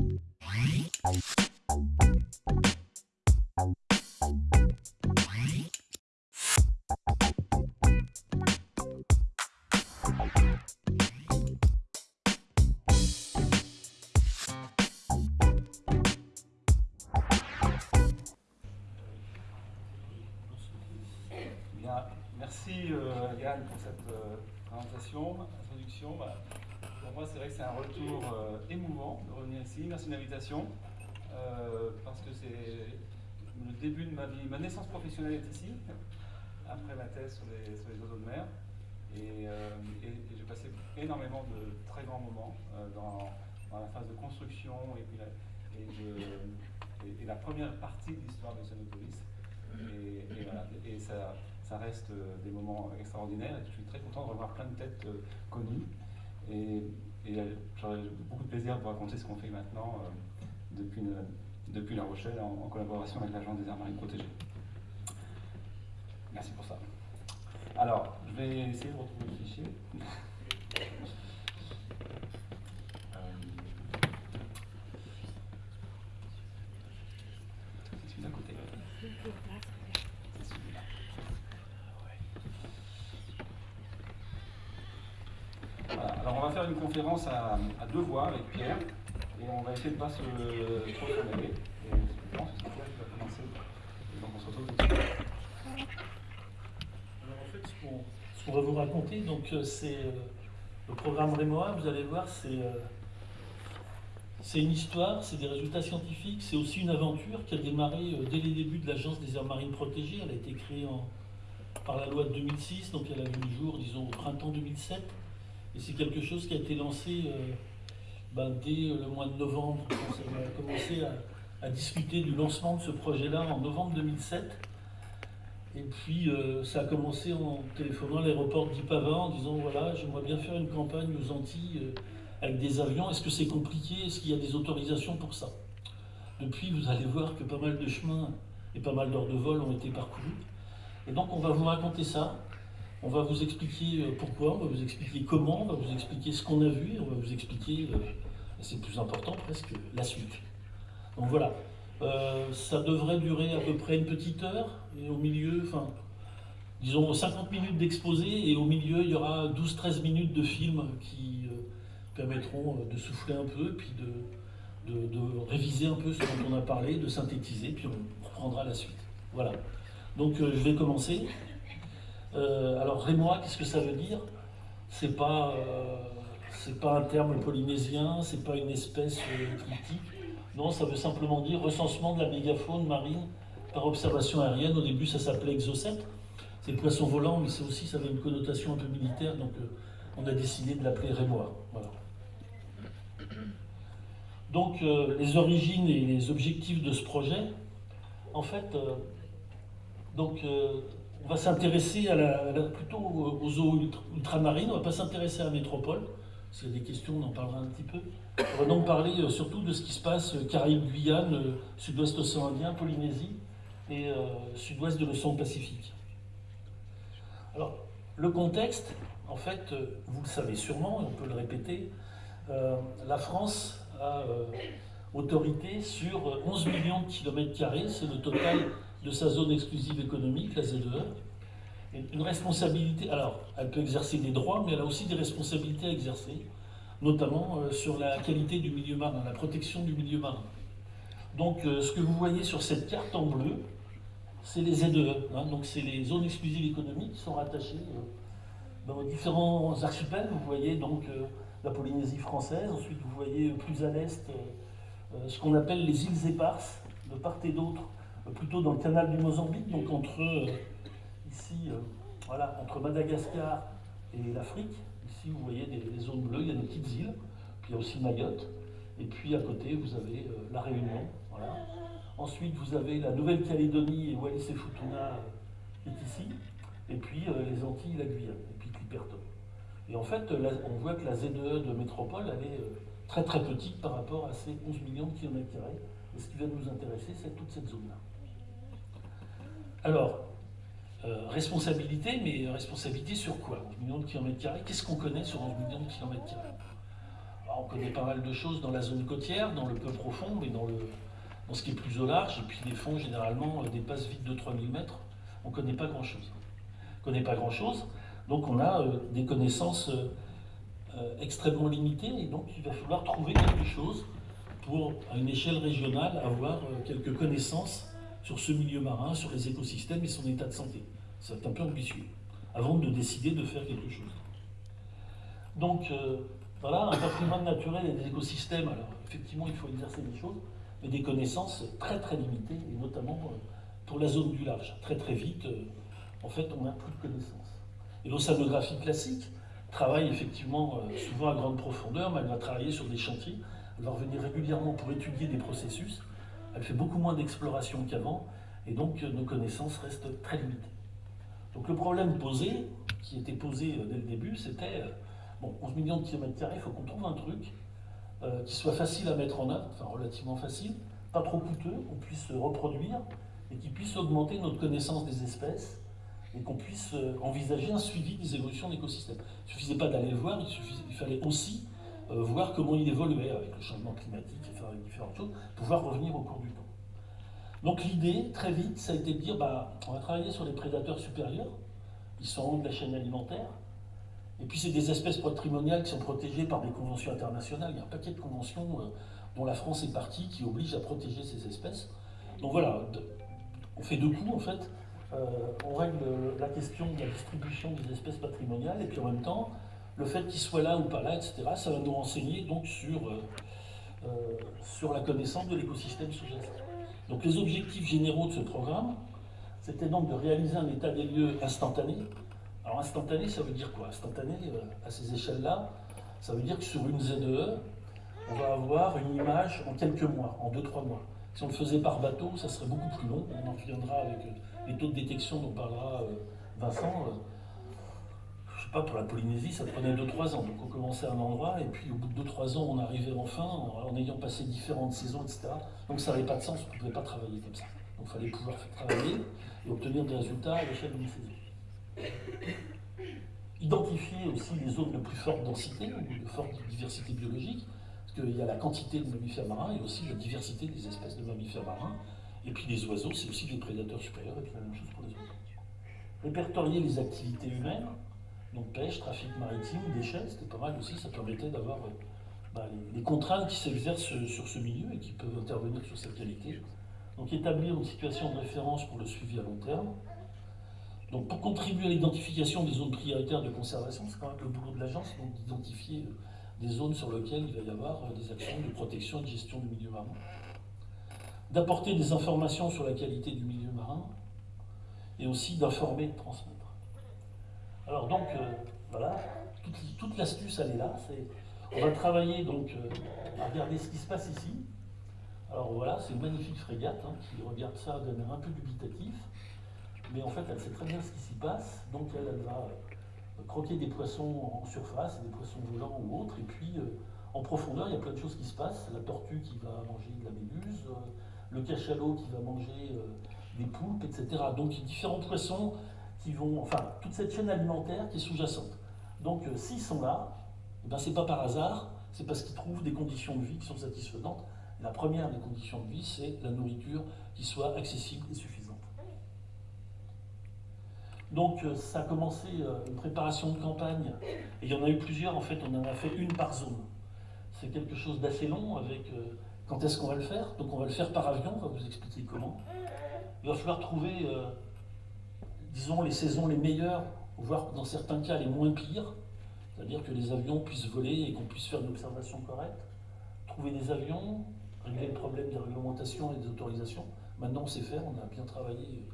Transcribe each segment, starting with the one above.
merci Merci de l'invitation, parce que c'est le début de ma vie. Ma naissance professionnelle est ici, après ma thèse sur les, sur les oiseaux de mer. Et, j'ai passé énormément de très grands moments dans, la phase de construction et, puis la, et, la première partie de l'histoire de Sanopolis. Et, voilà, et ça, ça reste euh, des moments extraordinaires et je suis très content de revoir plein de têtes euh, connues. Et, euh, j'aurais beaucoup de plaisir de vous raconter ce qu'on fait maintenant depuis, depuis La Rochelle en, collaboration avec l'Agence des aires marines protégées. Merci pour ça. Alors, je vais essayer de retrouver le fichier. une à, deux voix avec Pierre, et on va essayer de ne pas se trop s'en donc on se retrouve. Alors en fait, ce qu'on va vous raconter, donc euh, c'est euh, le programme Rémoa, vous allez voir, c'est euh, c'est une histoire, c'est des résultats scientifiques, c'est aussi une aventure qui a démarré dès les débuts de l'Agence des aires marines protégées. Elle a été créée par la loi de 2006, donc elle a vu le jour, disons, au printemps 2007. Et c'est quelque chose qui a été lancé euh, ben, dès le mois de novembre. On a commencé à, discuter du lancement de ce projet-là en novembre 2007. Et puis euh, ça a commencé en téléphonant à l'aéroport d'Ipava en disant voilà, j'aimerais bien faire une campagne aux Antilles euh, avec des avions. Est-ce que c'est compliqué? Est-ce qu'il y a des autorisations pour ça? Depuis, vous allez voir que pas mal de chemins et pas mal d'heures de vol ont été parcourus. Et donc on va vous raconter ça. On va vous expliquer euh, pourquoi, on va vous expliquer comment, on va vous expliquer ce qu'on a vu, on va vous expliquer, euh, c'est plus important presque, la suite. Donc voilà, euh, ça devrait durer à peu près une petite heure, et au milieu, enfin, disons 50 minutes d'exposé, et au milieu, il y aura 12-13 minutes de film qui permettront de souffler un peu, puis de, réviser un peu ce dont on a parlé, de synthétiser, puis on reprendra la suite. Voilà. Donc je vais commencer. Euh, alors rémois, qu'est-ce que ça veut dire? C'est pas, euh, pas un terme polynésien, c'est pas une espèce euh, critique. Non, ça veut simplement dire recensement de la mégafaune marine par observation aérienne. Au début, ça s'appelait Exocet. C'est le poisson volant, mais c'est aussi, ça avait une connotation un peu militaire, donc on a décidé de l'appeler rémois. Donc, les origines et les objectifs de ce projet, en fait, donc, on va s'intéresser plutôt aux eaux ultramarines, on ne va pas s'intéresser à la métropole. S'il y a des questions, on en parlera un petit peu. On va donc parler euh, surtout de ce qui se passe euh, Caraïbes, Guyane, euh, sud-ouest océan Indien, Polynésie et sud-ouest de l'océan Pacifique. Alors, le contexte, en fait, vous le savez sûrement, et on peut le répéter, la France a autorité sur 11 millions de kilomètres carrés, c'est le total de sa zone exclusive économique, la ZEE, une responsabilité, alors elle peut exercer des droits, mais elle a aussi des responsabilités à exercer, notamment euh, sur la qualité du milieu marin, la protection du milieu marin. Donc euh, ce que vous voyez sur cette carte en bleu, c'est les ZEE, hein. donc c'est les zones exclusives économiques qui sont rattachées euh, dans différents archipels. Vous voyez donc la Polynésie française, ensuite vous voyez plus à l'est ce qu'on appelle les îles éparses, de part et d'autre plutôt dans le canal du Mozambique, donc entre euh, ici, euh, voilà, entre Madagascar et l'Afrique. Ici, vous voyez des, zones bleues, il y a des petites îles, puis il y a aussi Mayotte. Et puis à côté, vous avez euh, la Réunion. Voilà. Ensuite, vous avez la Nouvelle-Calédonie et Wallis et Futuna est ici. Et puis les Antilles, la Guyane, et puis Clipperton. Et en fait, on voit que la ZEE de métropole, elle est très très petite par rapport à ces 11 millions de kilomètres carrés. Et ce qui va nous intéresser, c'est toute cette zone-là. Alors, euh, responsabilité, mais responsabilité sur quoi? 11 millions de kilomètres carrés Qu'est-ce qu'on connaît sur 11 millions de kilomètres carrés? On connaît pas mal de choses dans la zone côtière, dans le peu profond, mais dans, le, dans ce qui est plus au large. Et puis les fonds, généralement, euh, dépassent vite de 3000 mètres. On ne connaît pas grand-chose. On connaît pas grand-chose. Donc on a euh, des connaissances extrêmement limitées. Et donc il va falloir trouver quelque chose pour, à une échelle régionale, avoir quelques connaissances sur ce milieu marin, sur les écosystèmes et son état de santé. C'est un peu ambitieux, avant de décider de faire quelque chose. Donc, voilà, un patrimoine naturel et des écosystèmes, alors effectivement, il faut exercer des choses, mais des connaissances très très limitées, et notamment euh, pour la zone du large. Très très vite, euh, en fait, on n'a plus de connaissances. Et l'océanographie classique travaille effectivement euh, souvent à grande profondeur, mais elle va travailler sur des chantiers, elle va revenir régulièrement pour étudier des processus, elle fait beaucoup moins d'exploration qu'avant, et donc nos connaissances restent très limitées. Donc le problème posé, qui était posé dès le début, c'était 11 millions de kilomètres carrés, il faut qu'on trouve un truc euh, qui soit facile à mettre en œuvre, enfin relativement facile, pas trop coûteux, qu'on puisse reproduire et qui puisse augmenter notre connaissance des espèces et qu'on puisse euh, envisager un suivi des évolutions d'écosystèmes. Il ne suffisait pas d'aller le voir, il, fallait aussi euh, voir comment il évoluait avec le changement climatique et faire différentes choses, pouvoir revenir au cours du temps. Donc l'idée, très vite, ça a été de dire, bah, on va travailler sur les prédateurs supérieurs, ils sont en haut de la chaîne alimentaire, et puis c'est des espèces patrimoniales qui sont protégées par des conventions internationales. Il y a un paquet de conventions euh, dont la France est partie qui obligent à protéger ces espèces. Donc voilà, on fait deux coups en fait. Euh, on règle la question de la distribution des espèces patrimoniales et puis en même temps, le fait qu'ils soient là ou pas là, etc., ça va nous renseigner donc sur, euh, sur la connaissance de l'écosystème sous-jacent. Donc les objectifs généraux de ce programme, c'était donc de réaliser un état des lieux instantané, alors instantané, ça veut dire quoi? Instantané, euh, à ces échelles-là, ça veut dire que sur une ZEE, on va avoir une image en quelques mois, en 2-3 mois. Si on le faisait par bateau, ça serait beaucoup plus long. On en reviendra avec euh, les taux de détection dont parlera euh, Vincent. Pas, pour la Polynésie, ça prenait 2-3 ans. Donc on commençait à un endroit, et puis au bout de 2-3 ans, on arrivait enfin, en, ayant passé différentes saisons, etc. Donc ça n'avait pas de sens, on ne pouvait pas travailler comme ça. Donc il fallait pouvoir travailler et obtenir des résultats à l'échelle d'une saison. Identifier aussi les zones de plus forte densité de forte diversité biologique, parce qu'il y a la quantité de mammifères marins et aussi la diversité des espèces de mammifères marins. Et puis les oiseaux, c'est aussi des prédateurs supérieurs, et puis la même chose pour les oiseaux. Répertorier les activités humaines, donc pêche, trafic maritime, déchets, c'était pas mal aussi, ça permettait d'avoir euh, bah, les, contraintes qui s'exercent sur ce milieu et qui peuvent intervenir sur cette qualité. Donc établir une situation de référence pour le suivi à long terme, donc pour contribuer à l'identification des zones prioritaires de conservation, c'est quand même le boulot de l'agence, d'identifier euh, des zones sur lesquelles il va y avoir euh, des actions de protection et de gestion du milieu marin. D'apporter des informations sur la qualité du milieu marin, et aussi d'informer et de transmettre. Alors donc, euh, voilà, toute, l'astuce, elle est là. on va travailler donc à regarder ce qui se passe ici. Alors voilà, c'est une magnifique frégate hein, qui regarde ça d'un air un peu dubitatif mais en fait, elle sait très bien ce qui s'y passe, donc elle, va euh, croquer des poissons en surface, des poissons volants ou autres, et puis euh, en profondeur, il y a plein de choses qui se passent. La tortue qui va manger de la méduse, euh, le cachalot qui va manger des poulpes, etc. Donc différents poissons vont, enfin, toute cette chaîne alimentaire qui est sous-jacente. Donc s'ils sont là, eh ben, ce n'est pas par hasard, c'est parce qu'ils trouvent des conditions de vie qui sont satisfaisantes. La première des conditions de vie, c'est la nourriture qui soit accessible et suffisante. Donc euh, ça a commencé euh, une préparation de campagne, et il y en a eu plusieurs, en fait on en a fait une par zone. C'est quelque chose d'assez long avec euh, quand est-ce qu'on va le faire? Donc on va le faire par avion, on va vous expliquer comment. Il va falloir trouver, disons, les saisons les meilleures, voire dans certains cas les moins pires, c'est-à-dire que les avions puissent voler et qu'on puisse faire une observation correcte. Trouver des avions, régler le problème des réglementations et des autorisations. Maintenant on sait faire, on a bien travaillé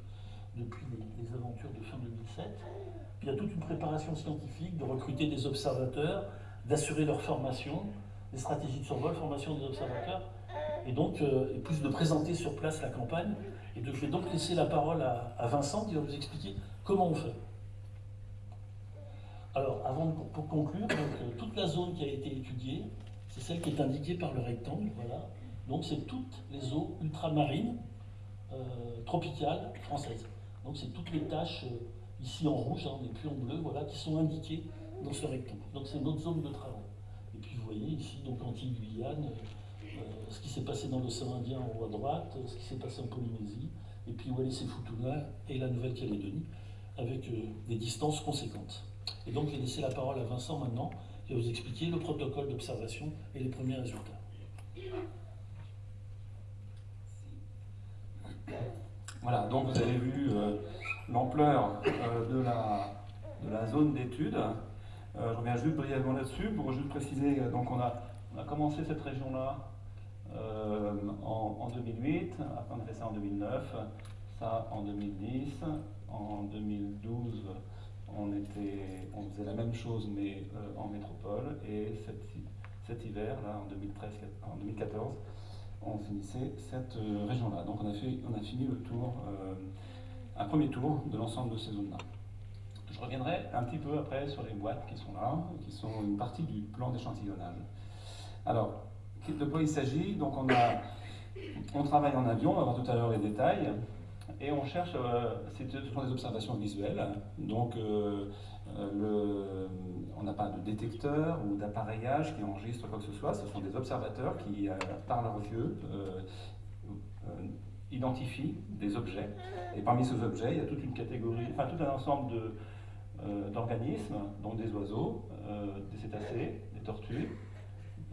depuis les, aventures de fin 2007. Puis il y a toute une préparation scientifique de recruter des observateurs, d'assurer leur formation, des stratégies de survol, formation des observateurs, et donc euh, plus de présenter sur place la campagne. Et je vais donc laisser la parole à, Vincent qui va vous expliquer comment on fait. Alors, avant de, pour conclure, euh, toute la zone qui a été étudiée, c'est celle qui est indiquée par le rectangle, voilà. Donc c'est toutes les eaux ultramarines euh, tropicales françaises. Donc c'est toutes les tâches euh, ici en rouge, hein, plus en bleu, voilà, qui sont indiquées dans ce rectangle. Donc c'est notre zone de travail. Vous voyez ici, donc Antilles-Guyane, euh, ce qui s'est passé dans l'océan Indien en haut à droite, ce qui s'est passé en Polynésie, et puis Wallis et Futuna et la Nouvelle-Calédonie, avec euh, des distances conséquentes. Et donc, je vais laisser la parole à Vincent maintenant, qui va vous expliquer le protocole d'observation et les premiers résultats. Voilà, donc vous avez vu euh, l'ampleur de, la, de la zone d'étude. Je reviens juste brièvement là-dessus pour juste préciser, donc on a, commencé cette région-là euh, en, 2008, après on a fait ça en 2009, ça en 2010, en 2012 on, faisait la même chose mais euh, en métropole et cet, hiver, là en, 2013, en 2014, on finissait cette euh, région-là. Donc on a, fait, on a fini le tour, un premier tour de l'ensemble de ces zones-là. Je reviendrai un petit peu après sur les boîtes qui sont là, qui sont une partie du plan d'échantillonnage. Alors, de quoi il s'agit? Donc on, a, on travaille en avion, on va voir tout à l'heure les détails, et on cherche, euh, ce sont des observations visuelles, donc euh, euh, le, on n'a pas de détecteur ou d'appareillage qui enregistre quoi que ce soit, ce sont des observateurs qui, par leurs yeux, identifient des objets. Et parmi ces objets, il y a toute une catégorie, enfin tout un ensemble d'organismes, donc des oiseaux, des cétacés, des tortues,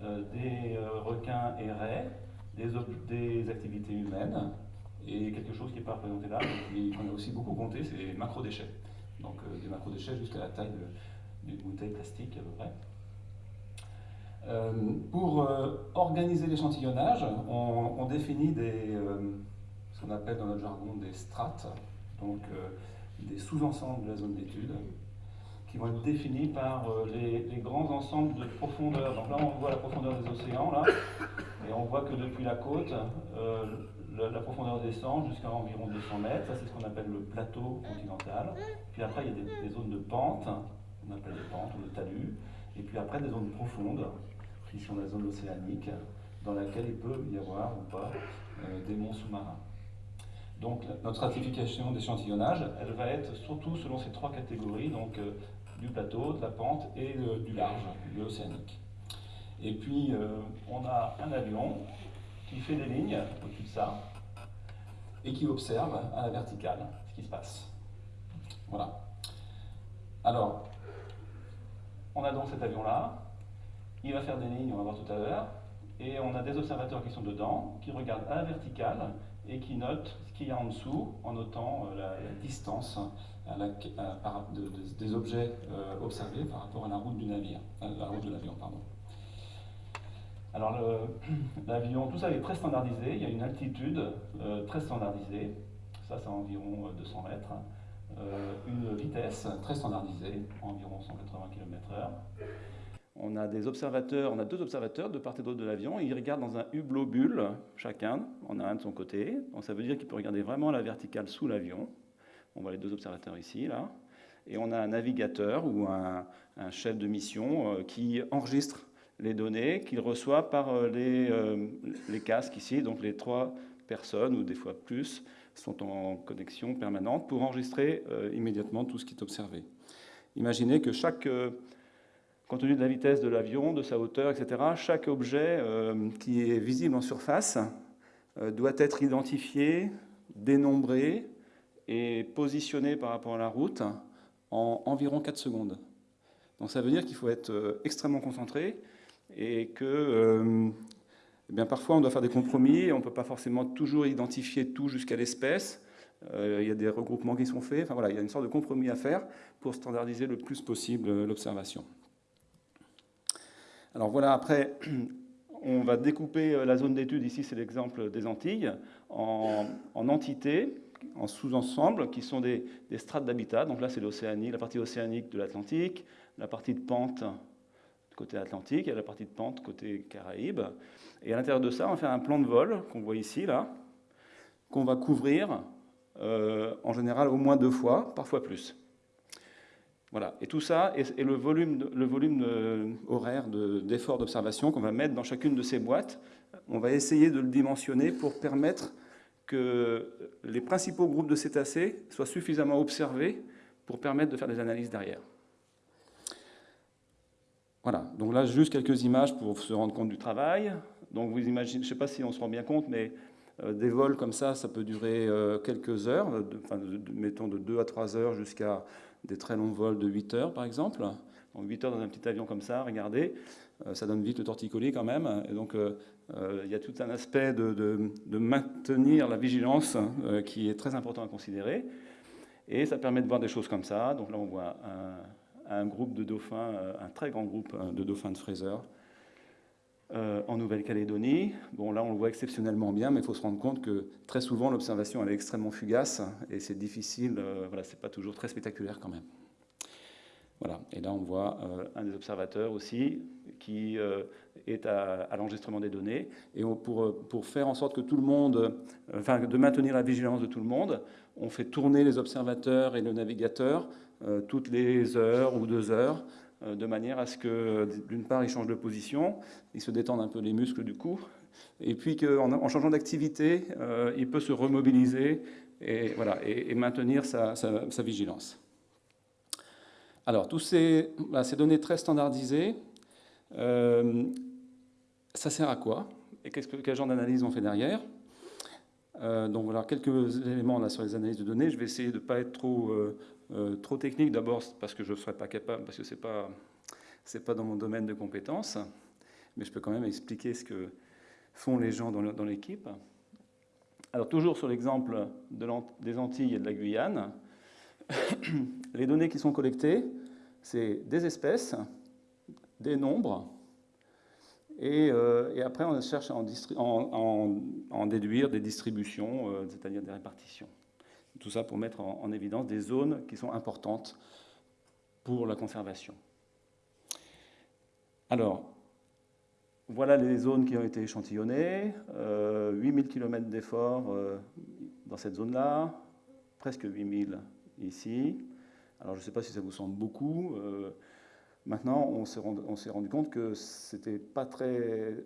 euh, des euh, requins et raies, des, activités humaines, et quelque chose qui n'est pas représenté là, mais qu'on a aussi beaucoup compté, c'est les macro-déchets. Donc euh, des macro-déchets jusqu'à la taille d'une bouteille plastique à peu près. pour organiser l'échantillonnage, on, définit ce qu'on appelle dans notre jargon des strates, donc des sous-ensembles de la zone d'étude, qui vont être définis par euh, les, grands ensembles de profondeur. Donc là, on voit la profondeur des océans, là, et on voit que depuis la côte, euh, la, profondeur descend jusqu'à environ 200 mètres. Ça, c'est ce qu'on appelle le plateau continental. Puis après, il y a des, zones de pente, on appelle des pentes ou de talus. Et puis après, des zones profondes, qui sont la zone océanique, dans laquelle il peut y avoir ou pas euh, des monts sous-marins. Donc notre stratification d'échantillonnage, elle va être surtout selon ces trois catégories, donc du plateau, de la pente et du large, de l'océanique. Et puis, euh, on a un avion qui fait des lignes au-dessus de ça et qui observe à la verticale ce qui se passe. Voilà. Alors, on a donc cet avion-là, il va faire des lignes, on va voir tout à l'heure, et on a des observateurs qui sont dedans, qui regardent à la verticale et qui notent ce qu'il y a en dessous en notant euh, la distance des objets euh, observés par rapport à la route du navire, euh, la route de l'avion, pardon. Alors l'avion, tout ça est très standardisé, il y a une altitude très standardisée, ça c'est environ 200 mètres, une vitesse très standardisée, environ 180 km/h. On a deux observateurs de part et d'autre de l'avion, ils regardent dans un hublot bulle chacun, on a un de son côté, donc ça veut dire qu'il peut regarder vraiment la verticale sous l'avion, on voit les deux observateurs ici, là. Et on a un navigateur ou un, chef de mission euh, qui enregistre les données qu'il reçoit par euh, les, euh, les, casques ici. Donc les trois personnes, ou des fois plus, sont en connexion permanente pour enregistrer immédiatement tout ce qui est observé. Imaginez que chaque, compte tenu de la vitesse de l'avion, de sa hauteur, etc., chaque objet qui est visible en surface doit être identifié, dénombré, est positionné par rapport à la route en environ 4 secondes. Donc ça veut dire qu'il faut être euh, extrêmement concentré et que euh, eh bien, parfois on doit faire des compromis, on ne peut pas forcément toujours identifier tout jusqu'à l'espèce. Euh, il y a des regroupements qui sont faits. Enfin voilà, il y a une sorte de compromis à faire pour standardiser le plus possible l'observation. Alors voilà, après, on va découper la zone d'étude, ici c'est l'exemple des Antilles, en, en entités en sous-ensemble qui sont des, strates d'habitat. Donc là, c'est l'Océanie, la partie océanique de l'Atlantique, la partie de pente côté Atlantique et la partie de pente côté Caraïbes. Et à l'intérieur de ça, on va faire un plan de vol qu'on voit ici, là, qu'on va couvrir euh, en général au moins deux fois, parfois plus. Voilà. Et tout ça est, le volume, le volume euh, horaire d'effort d'observation qu'on va mettre dans chacune de ces boîtes. On va essayer de le dimensionner pour permettre que les principaux groupes de cétacés soient suffisamment observés pour permettre de faire des analyses derrière. Voilà, donc là, juste quelques images pour se rendre compte du travail. Donc vous imaginez, je ne sais pas si on se rend bien compte, mais euh, des vols comme ça, ça peut durer euh, quelques heures, mettons de 2 à 3 heures jusqu'à des très longs vols de 8 heures, par exemple. Donc 8 heures dans un petit avion comme ça, regardez, euh, ça donne vite le torticolis quand même. Et donc il y a tout un aspect de, maintenir la vigilance qui est très important à considérer. Et ça permet de voir des choses comme ça. Donc là, on voit un, un groupe de dauphins, un très grand groupe de dauphins de Fraser, euh, en Nouvelle-Calédonie. Bon, là, on le voit exceptionnellement bien, mais il faut se rendre compte que très souvent, l'observation est extrêmement fugace et c'est difficile, euh, voilà, c'est pas toujours très spectaculaire quand même. Voilà, et là, on voit euh, un des observateurs aussi qui est à, l'enregistrement des données. Et pour, pour, faire en sorte que tout le monde, enfin, de maintenir la vigilance de tout le monde, on fait tourner les observateurs et le navigateur toutes les heures ou deux heures euh, de manière à ce que, d'une part, il change de position, il se détende un peu les muscles du cou, et puis qu'en en changeant d'activité, euh, il peut se remobiliser et, voilà, et, maintenir sa, vigilance. Alors, tous ces, ces données très standardisées, euh, ça sert à quoi Et que, quel genre d'analyse on fait derrière? Donc voilà, quelques éléments sur les analyses de données. Je vais essayer de ne pas être trop euh, trop technique, d'abord parce que je ne serais pas capable, parce que ce n'est pas, pas dans mon domaine de compétences, mais je peux quand même expliquer ce que font les gens dans l'équipe. Alors toujours sur l'exemple des Antilles et de la Guyane, les données qui sont collectées, c'est des espèces, des nombres, et, euh, après on cherche à en, déduire des distributions, euh, c'est-à-dire des répartitions. Tout ça pour mettre en, évidence des zones qui sont importantes pour la conservation. Alors, voilà les zones qui ont été échantillonnées, 8000 km d'efforts euh, dans cette zone-là, presque 8000 ici. Alors je ne sais pas si ça vous semble beaucoup. Euh, maintenant, on s'est rendu, rendu, compte que c'était pas très,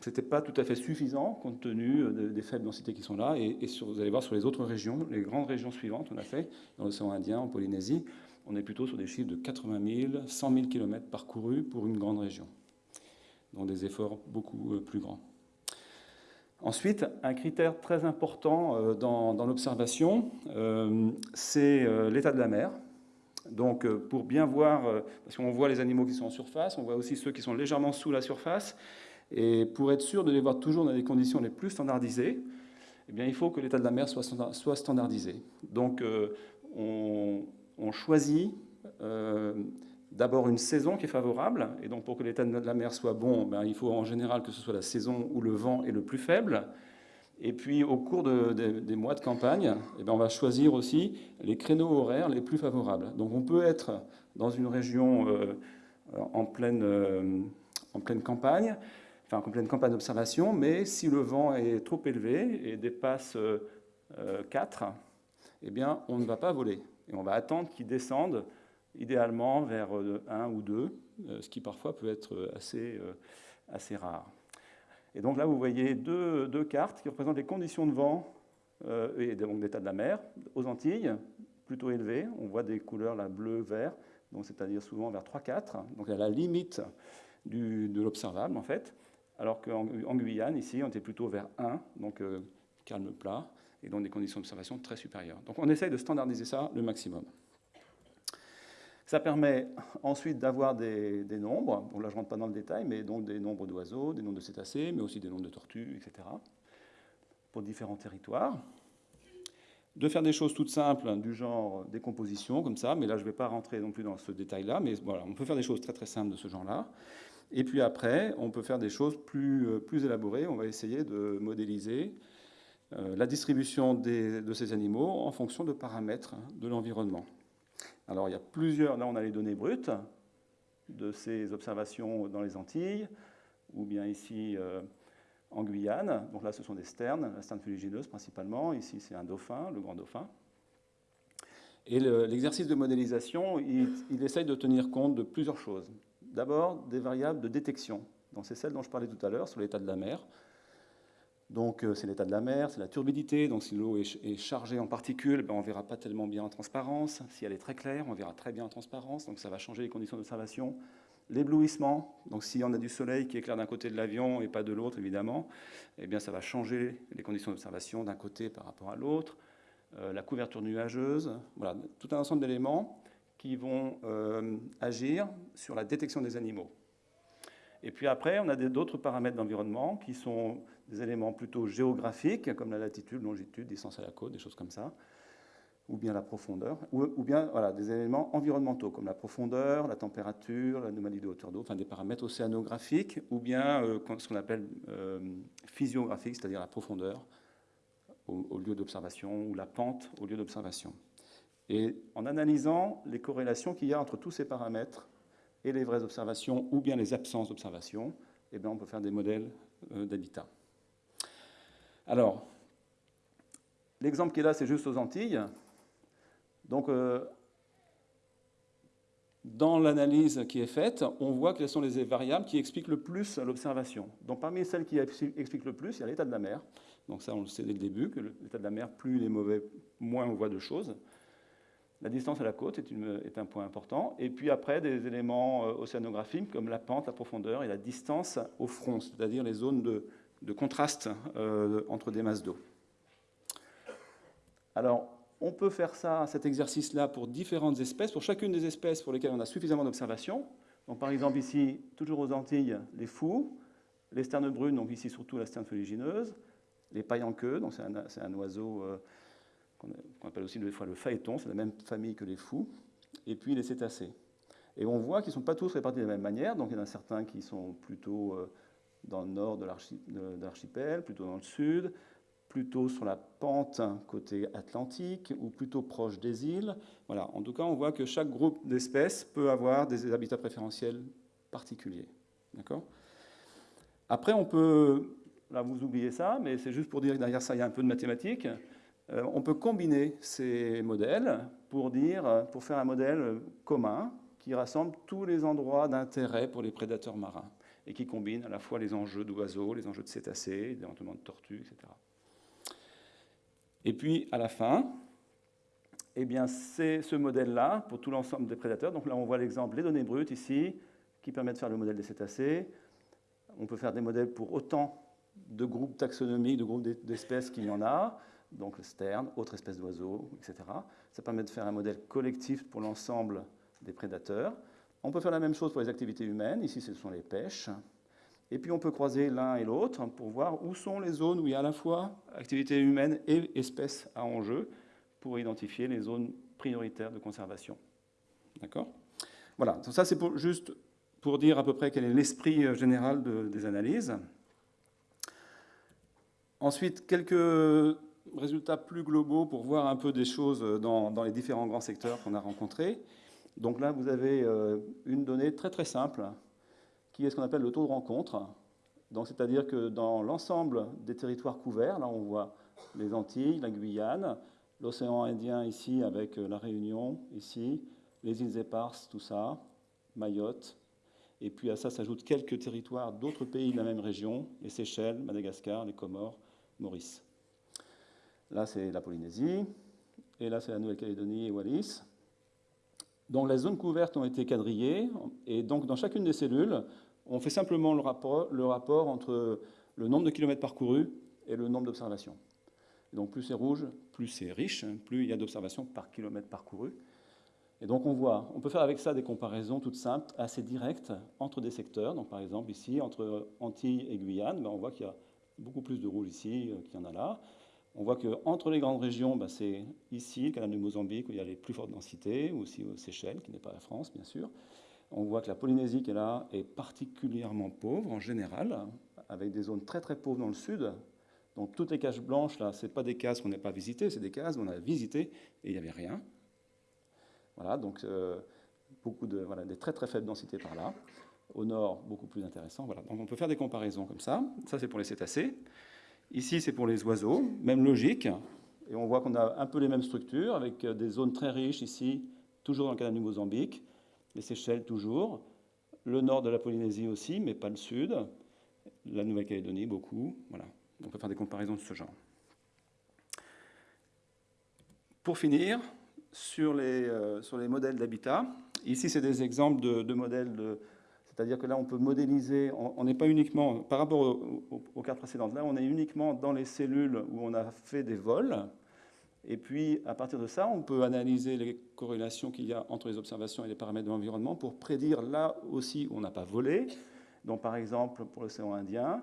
ce n'était pas tout à fait suffisant compte tenu euh, des faibles densités qui sont là. Et, vous allez voir sur les autres régions, les grandes régions suivantes, on a fait dans l'océan Indien, en Polynésie, on est plutôt sur des chiffres de 80 000, 100 000 km parcourus pour une grande région. Donc des efforts beaucoup euh, plus grands. Ensuite, un critère très important euh, dans, l'observation, c'est l'état de la mer. Donc pour bien voir, parce qu'on voit les animaux qui sont en surface, on voit aussi ceux qui sont légèrement sous la surface, et pour être sûr de les voir toujours dans les conditions les plus standardisées, eh bien, il faut que l'état de la mer soit standardisé. Donc, euh, on, choisit euh, d'abord une saison qui est favorable. Et donc, pour que l'état de la mer soit bon, ben, il faut en général que ce soit la saison où le vent est le plus faible. Et puis, au cours des mois de campagne, eh bien, on va choisir aussi les créneaux horaires les plus favorables. Donc, on peut être dans une région euh, en, pleine, en pleine campagne enfin, en pleine campagne d'observation, mais si le vent est trop élevé et dépasse 4, euh, eh bien, on ne va pas voler. Et on va attendre qu'il descende, idéalement vers 1 euh, ou 2, euh, ce qui parfois peut être assez, assez rare. Et donc là, vous voyez deux, deux cartes qui représentent les conditions de vent et donc d'état de la mer aux Antilles, plutôt élevées. On voit des couleurs là, bleu, vert, c'est-à-dire souvent vers 3-4, donc à la limite de l'observable en fait alors qu'en Guyane, ici, on était plutôt vers 1, donc euh, calme plat, et dans des conditions d'observation très supérieures. Donc on essaye de standardiser ça le maximum. Ça permet ensuite d'avoir des, nombres, bon là je ne rentre pas dans le détail, mais donc des nombres d'oiseaux, des nombres de cétacés, mais aussi des nombres de tortues, etc., pour différents territoires. De faire des choses toutes simples, du genre décomposition, comme ça, mais là je ne vais pas rentrer non plus dans ce détail-là, mais voilà, on peut faire des choses très très simples de ce genre-là. Et puis après, on peut faire des choses plus, euh, plus élaborées. On va essayer de modéliser euh, la distribution de ces animaux en fonction de paramètres de l'environnement. Alors il y a plusieurs, là on a les données brutes de ces observations dans les Antilles, ou bien ici euh, en Guyane. Donc là ce sont des sternes, la sterne fuligineuse principalement, ici c'est un dauphin, le grand dauphin. Et l'exercice de modélisation, il, il essaye de tenir compte de plusieurs choses. D'abord, des variables de détection. c'est celle dont je parlais tout à l'heure sur l'état de la mer. Donc euh, c'est l'état de la mer, c'est la turbidité. Donc si l'eau est, chargée en particules, ben, on ne verra pas tellement bien en transparence. Si elle est très claire, on verra très bien en transparence. Donc ça va changer les conditions d'observation l'éblouissement. Donc si on a du soleil qui éclaire d'un côté de l'avion et pas de l'autre, évidemment, eh bien ça va changer les conditions d'observation d'un côté par rapport à l'autre. Euh, la couverture nuageuse, voilà, tout un ensemble d'éléments qui vont euh, agir sur la détection des animaux. Et puis après, on a d'autres paramètres d'environnement qui sont des éléments plutôt géographiques, comme la latitude, longitude, distance à la côte, des choses comme ça, ou bien la profondeur, ou, bien voilà, des éléments environnementaux, comme la profondeur, la température, l'anomalie de hauteur d'eau, enfin des paramètres océanographiques, ou bien euh, ce qu'on appelle euh, physiographique, c'est-à-dire la profondeur au lieu d'observation, ou la pente au lieu d'observation. Et en analysant les corrélations qu'il y a entre tous ces paramètres, et les vraies observations ou bien les absences d'observations, eh on peut faire des modèles euh, d'habitat. Alors, l'exemple qui est là, c'est juste aux Antilles. Donc, euh, dans l'analyse qui est faite, on voit quelles sont les variables qui expliquent le plus l'observation. Donc, parmi celles qui expliquent le plus, il y a l'état de la mer. Donc, ça, on le sait dès le début, que l'état de la mer, plus il est mauvais, moins on voit de choses. La distance à la côte est, un point important. Et puis après, des éléments euh, océanographiques comme la pente, la profondeur et la distance au front, c'est-à-dire les zones de, contraste euh, entre des masses d'eau. Alors, on peut faire ça, cet exercice-là, pour différentes espèces, pour chacune des espèces pour lesquelles on a suffisamment d'observations. Donc, par exemple, ici, toujours aux Antilles, les fous, les sternes brunes, donc ici surtout la sterne feuilligineuse, les queue, donc c'est un, oiseau euh, qu'on appelle aussi des fois le phaéton, c'est la même famille que les fous, et puis les cétacés. Et on voit qu'ils ne sont pas tous répartis de la même manière, donc il y en a certains qui sont plutôt euh, dans le nord de l'archipel, plutôt dans le sud, plutôt sur la pente côté atlantique ou plutôt proche des îles. Voilà, en tout cas, on voit que chaque groupe d'espèces peut avoir des habitats préférentiels particuliers. D'accord? Après, on peut, là vous oubliez ça, mais c'est juste pour dire que derrière ça, il y a un peu de mathématiques. Euh, on peut combiner ces modèles pour, dire, pour faire un modèle commun qui rassemble tous les endroits d'intérêt pour les prédateurs marins et qui combine à la fois les enjeux d'oiseaux, les enjeux de cétacés, éventuellement de tortues, etc. Et puis, à la fin, eh bien, c'est ce modèle-là pour tout l'ensemble des prédateurs. Donc là, on voit l'exemple, les données brutes ici, qui permettent de faire le modèle des cétacés. On peut faire des modèles pour autant de groupes taxonomiques, de groupes d'espèces qu'il y en a donc le sterne, autres espèces d'oiseaux, etc. Ça permet de faire un modèle collectif pour l'ensemble des prédateurs. On peut faire la même chose pour les activités humaines. Ici, ce sont les pêches. Et puis, on peut croiser l'un et l'autre pour voir où sont les zones où il y a à la fois activités humaines et espèces à enjeu pour identifier les zones prioritaires de conservation. D'accord? Voilà, donc ça c'est juste pour dire à peu près quel est l'esprit euh, général des analyses. Ensuite, quelques résultats plus globaux pour voir un peu des choses dans, les différents grands secteurs qu'on a rencontrés. Donc là, vous avez euh, une donnée très très simple, qui est ce qu'on appelle le taux de rencontre. Donc c'est-à-dire que dans l'ensemble des territoires couverts, là on voit les Antilles, la Guyane, l'océan Indien ici avec euh, la Réunion ici, les îles éparses, tout ça, Mayotte, et puis à ça s'ajoutent quelques territoires d'autres pays de la même région, les Seychelles, Madagascar, les Comores, Maurice. Là, c'est la Polynésie. Et là, c'est la Nouvelle-Calédonie et Wallis. Donc, les zones couvertes ont été quadrillées. Et donc, dans chacune des cellules, on fait simplement le rapport, entre le nombre de kilomètres parcourus et le nombre d'observations. Donc, plus c'est rouge, plus c'est riche, plus il y a d'observations par kilomètre parcouru. Et donc, on voit, on peut faire avec ça des comparaisons toutes simples, assez directes, entre des secteurs. Donc, par exemple, ici, entre Antilles et Guyane, ben, on voit qu'il y a beaucoup plus de rouge ici euh, qu'il y en a là. On voit qu'entre les grandes régions, bah, c'est ici, le canal du Mozambique, où il y a les plus fortes densités, ou aussi aux Seychelles, qui n'est pas la France, bien sûr. On voit que la Polynésie, qui est là, est particulièrement pauvre en général, avec des zones très très pauvres dans le sud. Donc toutes les cases blanches, là, ce pas des cases qu'on n'a pas visitées, c'est des cases qu'on a visitées et il n'y avait rien. Voilà, donc euh, beaucoup de, voilà, des très très faibles densités par là. Au nord, beaucoup plus intéressant. Voilà. Donc on peut faire des comparaisons comme ça. Ça, c'est pour les cétacés. Ici, c'est pour les oiseaux, même logique. Et on voit qu'on a un peu les mêmes structures, avec euh, des zones très riches ici, toujours dans le canal du Mozambique, les Seychelles toujours, le nord de la Polynésie aussi, mais pas le sud, la Nouvelle-Calédonie beaucoup. Voilà, on peut faire des comparaisons de ce genre. Pour finir, sur les, euh, sur les modèles d'habitat, ici c'est des exemples de, de modèles de C'est-à-dire que là, on peut modéliser, on n'est pas uniquement, par rapport aux, cartes précédentes, là, on est uniquement dans les cellules où on a fait des vols. Et puis, à partir de ça, on peut analyser les corrélations qu'il y a entre les observations et les paramètres de l'environnement pour prédire là aussi où on n'a pas volé. Donc, par exemple, pour l'océan Indien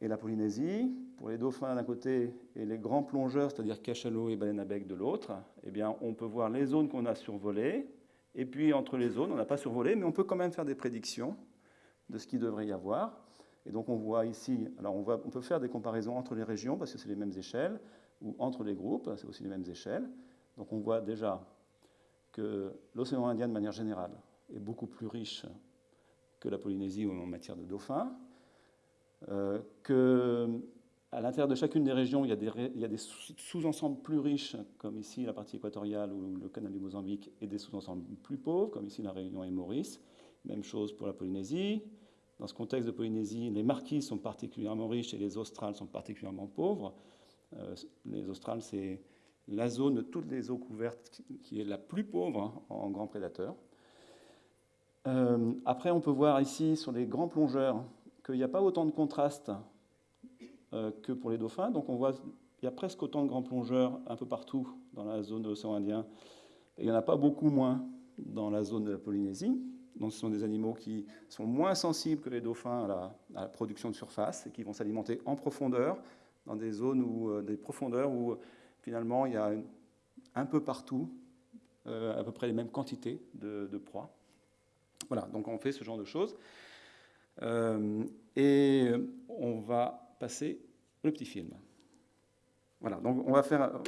et la Polynésie, pour les dauphins d'un côté et les grands plongeurs, c'est-à-dire cachalot et baleine à bec de l'autre, eh bien, on peut voir les zones qu'on a survolées et puis entre les zones, on n'a pas survolé, mais on peut quand même faire des prédictions de ce qu'il devrait y avoir. Et donc on voit ici, alors on, peut faire des comparaisons entre les régions parce que c'est les mêmes échelles, ou entre les groupes, c'est aussi les mêmes échelles. Donc on voit déjà que l'océan Indien de manière générale est beaucoup plus riche que la Polynésie en matière de dauphins, euh, à l'intérieur de chacune des régions, il y a des, sous-ensembles plus riches, comme ici la partie équatoriale ou le canal du Mozambique, et des sous-ensembles plus pauvres, comme ici la Réunion et Maurice. Même chose pour la Polynésie. Dans ce contexte de Polynésie, les marquises sont particulièrement riches et les australes sont particulièrement pauvres. Euh, les australes, c'est la zone de toutes les eaux couvertes qui est la plus pauvre en grands prédateurs. Euh, après, on peut voir ici sur les grands plongeurs qu'il n'y a pas autant de contraste que pour les dauphins. Donc on voit il y a presque autant de grands plongeurs un peu partout dans la zone de l'océan Indien. Il n'y en a pas beaucoup moins dans la zone de la Polynésie. Donc ce sont des animaux qui sont moins sensibles que les dauphins à la, production de surface et qui vont s'alimenter en profondeur, dans des zones où, euh, des profondeurs où finalement il y a un peu partout euh, à peu près les mêmes quantités de, proies. Voilà, donc on fait ce genre de choses. et on va passer le petit film. Voilà, donc on va faire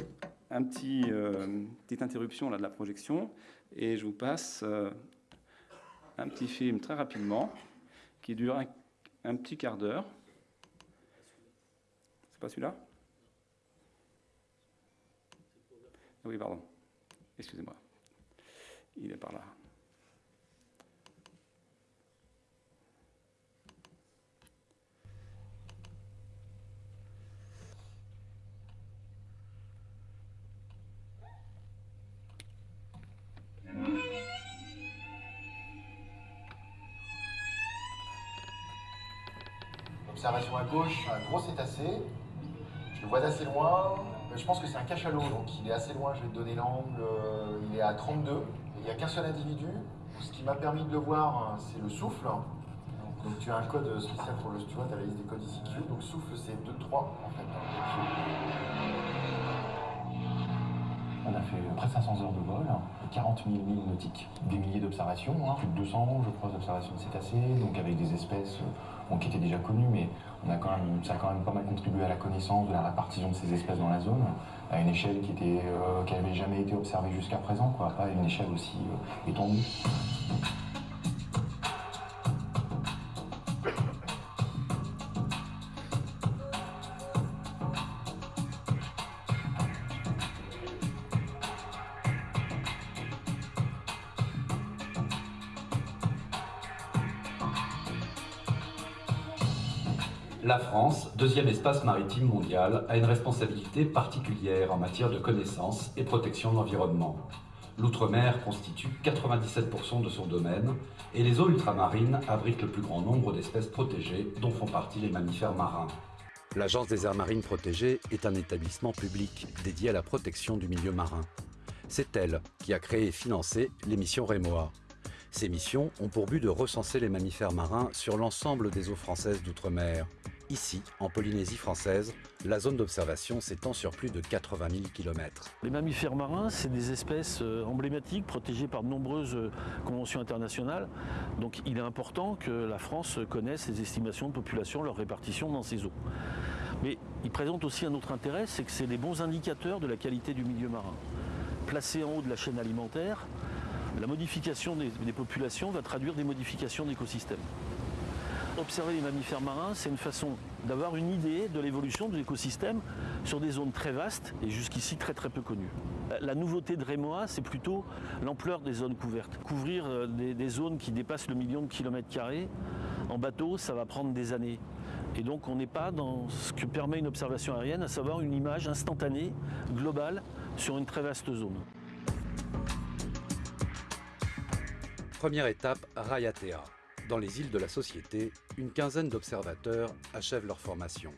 un petit, euh, petite interruption là, de la projection et je vous passe euh, un petit film très rapidement qui dure un, petit quart d'heure. C'est pas celui-là? Oui, pardon. Excusez-moi. Il est par là. Observation à gauche, un gros cétacé. Je le vois d'assez loin. Je pense que c'est un cachalot, donc il est assez loin. Je vais te donner l'angle. Euh, il est à 32. il n'y a qu'un seul individu. Ce qui m'a permis de le voir, c'est le souffle. Donc tu as un code spécial pour le. Tu vois, tu as la liste des codes ICQ. Donc souffle, c'est 2-3 en fait. On a fait près de 500 heures de vol, 40 000 milles nautiques, des milliers d'observations, hein. plus de 200, je crois, d'observations de cétacés, donc avec des espèces euh, qui étaient déjà connues, mais on a quand même, ça a quand même pas mal contribué à la connaissance de la répartition de ces espèces dans la zone, à une échelle qui n'avait euh, jamais été observée jusqu'à présent, quoi, pas une échelle aussi euh, étendue. Deuxième espace maritime mondial, a une responsabilité particulière en matière de connaissance et protection de l'environnement. L'outre-mer constitue 97% de son domaine et les eaux ultramarines abritent le plus grand nombre d'espèces protégées dont font partie les mammifères marins. L'Agence des aires marines protégées est un établissement public dédié à la protection du milieu marin. C'est elle qui a créé et financé les missions REMOA. Ces missions ont pour but de recenser les mammifères marins sur l'ensemble des eaux françaises d'outre-mer. Ici, en Polynésie française, la zone d'observation s'étend sur plus de 80 000 km. Les mammifères marins, c'est des espèces euh, emblématiques protégées par de nombreuses euh, conventions internationales. Donc il est important que la France connaisse les estimations de population, leur répartition dans ces eaux. Mais ils présentent aussi un autre intérêt, c'est que c'est des bons indicateurs de la qualité du milieu marin. Placés en haut de la chaîne alimentaire, la modification des, des populations va traduire des modifications d'écosystèmes. Observer les mammifères marins, c'est une façon d'avoir une idée de l'évolution de l'écosystème sur des zones très vastes et jusqu'ici très très peu connues. La nouveauté de Rémoa, c'est plutôt l'ampleur des zones couvertes. Couvrir euh, des, zones qui dépassent le million de kilomètres carrés en bateau, ça va prendre des années. Et donc on n'est pas dans ce que permet une observation aérienne, à savoir une image instantanée, globale, sur une très vaste zone. Première étape, Rayatea. Dans les îles de la Société, une quinzaine d'observateurs achèvent leur formation.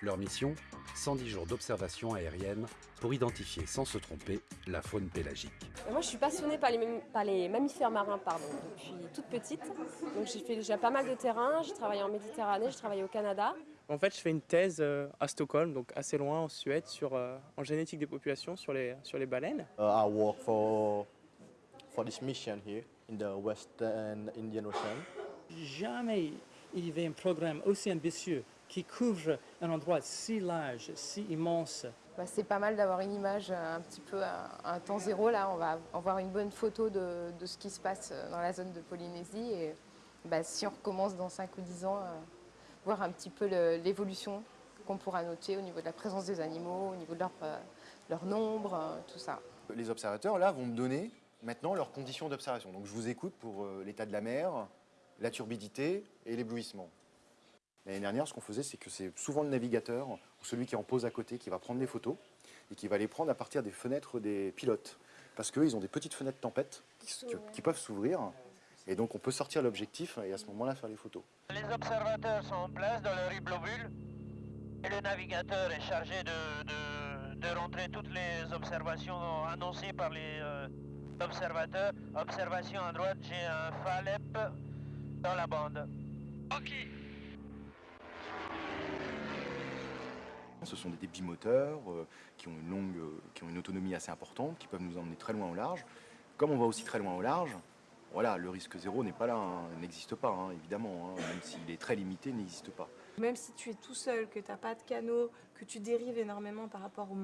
Leur mission 110 jours d'observation aérienne pour identifier sans se tromper la faune pélagique. Moi, je suis passionnée par les, par les mammifères marins pardon, depuis toute petite. Donc, j'ai fait déjà pas mal de terrain. J'ai travaillé en Méditerranée, j'ai travaillé au Canada. En fait, je fais une thèse euh, à Stockholm, donc assez loin en Suède, sur, euh, en génétique des populations sur les, sur les baleines. Uh, I work for for this mission here in the Western Indian Ocean. Jamais il y avait un programme aussi ambitieux qui couvre un endroit si large, si immense. Bah, c'est pas mal d'avoir une image euh, un petit peu à, à un temps zéro. Là, on va avoir une bonne photo de, de ce qui se passe euh, dans la zone de Polynésie. Et bah, si on recommence dans 5 ou 10 ans, euh, voir un petit peu l'évolution qu'on pourra noter au niveau de la présence des animaux, au niveau de leur, euh, leur nombre, euh, tout ça. Les observateurs, là, vont me donner maintenant leurs conditions d'observation. Donc je vous écoute pour euh, l'état de la mer, la turbidité et l'éblouissement. L'année dernière, ce qu'on faisait, c'est que c'est souvent le navigateur ou celui qui en pause à côté qui va prendre les photos et qui va les prendre à partir des fenêtres des pilotes. Parce qu'eux, ils ont des petites fenêtres tempête qui, peuvent s'ouvrir. Et donc on peut sortir l'objectif et à ce moment-là faire les photos. Les observateurs sont en place dans leur globule et le navigateur est chargé de rentrer toutes les observations annoncées par les euh, observateurs. Observation à droite, j'ai un Falep dans la bande. Ok. Ce sont des bimoteurs euh, qui ont une longue, euh, qui ont une autonomie assez importante, qui peuvent nous emmener très loin au large. Comme on va aussi très loin au large, voilà, le risque zéro n'est pas là, hein, n'existe pas, hein, évidemment, hein, même s'il est très limité, il n'existe pas. Même si tu es tout seul, que tu n'as pas de canot, que tu dérives énormément par rapport au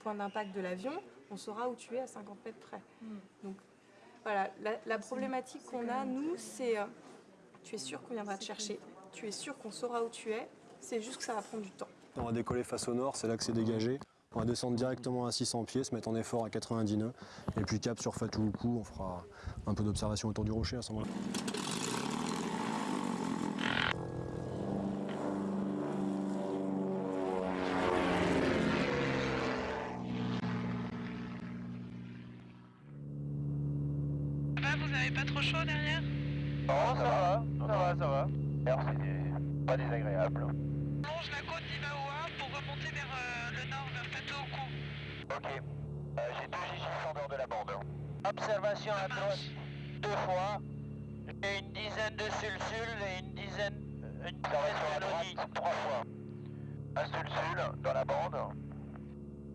point d'impact de l'avion, on saura où tu es à 50 mètres près. Donc voilà, la, la problématique qu'on a, nous, c'est euh, tu es sûr qu'on viendra te chercher, tu es sûr qu'on saura où tu es, c'est juste que ça va prendre du temps. On va décoller face au nord, c'est là que c'est dégagé. On va descendre directement à 600 pieds, se mettre en effort à 90 nœuds. Et puis cap sur Fatouloukou, on fera un peu d'observation autour du rocher à ce moment-là. vous avez pas trop chaud derrière? Non, ça va, ça va, ça va. Alors c'est pas désagréable. Longe la côte d'Imaoua pour remonter vers le nord, vers Fatoukou. Ok. Euh, j'ai deux gigis en dehors de la bande. Observation à droite deux fois. J'ai une dizaine de sulsules et une dizaine, une dizaine de nodis. trois fois. Un sulsule dans la bande.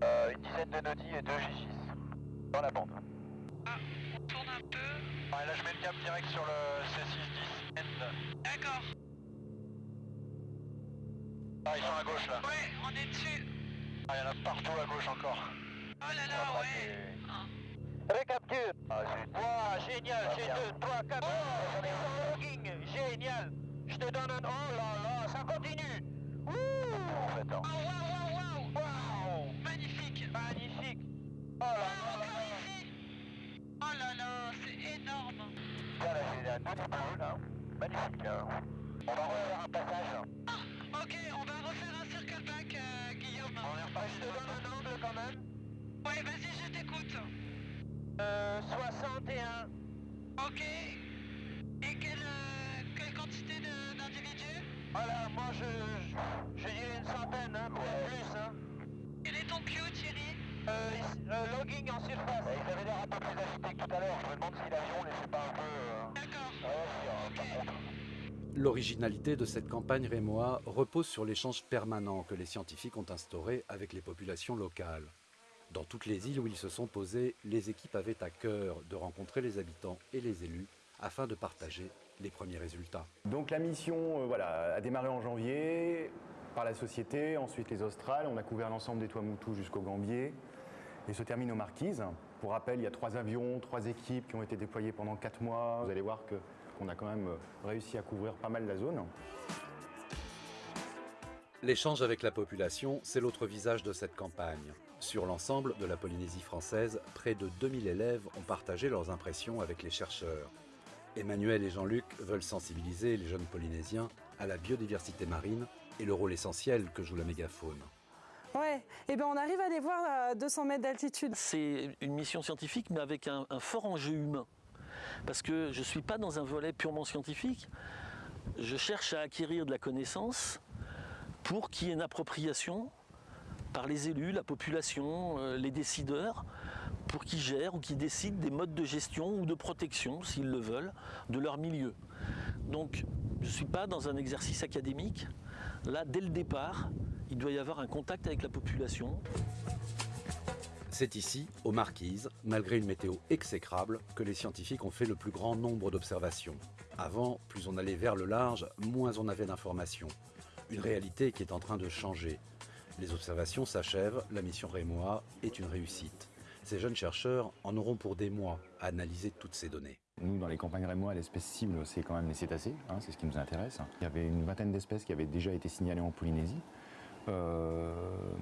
Euh, une dizaine de nodis et deux gigis dans la bande. On tourne un peu. Là, je mets le cap direct sur le C610 End. D'accord. Ah, ils sont à gauche là. Ouais, on est dessus. Ah, il y en a partout à gauche encore. Oh là là, ouais. Récapture. Ah, Wow, génial, j'ai deux, trois, quatre. Oh, j'en ai un logging, génial. Je te donne un. Oh là là, ça continue. Ouh. En fait, hein. Oh, waouh, waouh, waouh. Waouh. Magnifique. Magnifique. Oh là là. là, là. Oh là là, c'est énorme Là, là, c'est un petit peu, là. Magnifique, là. On va refaire un passage. Ah, ok, on va refaire un circle back, euh, Guillaume. On est reparti. Je te donne un angle, quand même. Ouais, vas-y, je t'écoute. Euh, 61. Ok. Et quelle, euh, quelle quantité d'individus? Voilà, moi, je, je, je dirais une centaine, hein, peut-être plus, hein. Quel est ton Q, Thierry? Logging en surface. ils avaient l'air un peu plus agités que tout à l'heure. Je me demande si l'avion ne laissait pas un peu. euh, D'accord. Euh, contre. L'originalité de cette campagne rémois repose sur l'échange permanent que les scientifiques ont instauré avec les populations locales. Dans toutes les îles où ils se sont posés, les équipes avaient à cœur de rencontrer les habitants et les élus afin de partager les premiers résultats. Donc la mission euh, voilà, a démarré en janvier la société, ensuite les Australes, on a couvert l'ensemble des Tuamotu jusqu'au Gambier et se termine aux Marquises. Pour rappel, il y a trois avions, trois équipes qui ont été déployées pendant quatre mois. Vous allez voir qu'on a quand même euh, réussi à couvrir pas mal la zone. L'échange avec la population, c'est l'autre visage de cette campagne. Sur l'ensemble de la Polynésie française, près de 2000 élèves ont partagé leurs impressions avec les chercheurs. Emmanuel et Jean-Luc veulent sensibiliser les jeunes Polynésiens à la biodiversité marine et le rôle essentiel que joue la mégafaune. Ouais, et ben on arrive à les voir à 200 mètres d'altitude. C'est une mission scientifique, mais avec un, un fort enjeu humain. Parce que je ne suis pas dans un volet purement scientifique. je cherche à acquérir de la connaissance pour qu'il y ait une appropriation par les élus, la population, euh, les décideurs, pour qu'ils gèrent ou qu'ils décident des modes de gestion ou de protection, s'ils le veulent, de leur milieu. Donc, je ne suis pas dans un exercice académique. Là, dès le départ, il doit y avoir un contact avec la population. C'est ici, aux Marquises, malgré une météo exécrable, que les scientifiques ont fait le plus grand nombre d'observations. Avant, plus on allait vers le large, moins on avait d'informations. Une réalité qui est en train de changer. Les observations s'achèvent, la mission Rémois est une réussite. Ces jeunes chercheurs en auront pour des mois à analyser toutes ces données. Nous, dans les campagnes Rémois, l'espèce cible, c'est quand même les cétacés, hein, c'est ce qui nous intéresse. Il y avait une vingtaine d'espèces qui avaient déjà été signalées en Polynésie. Euh,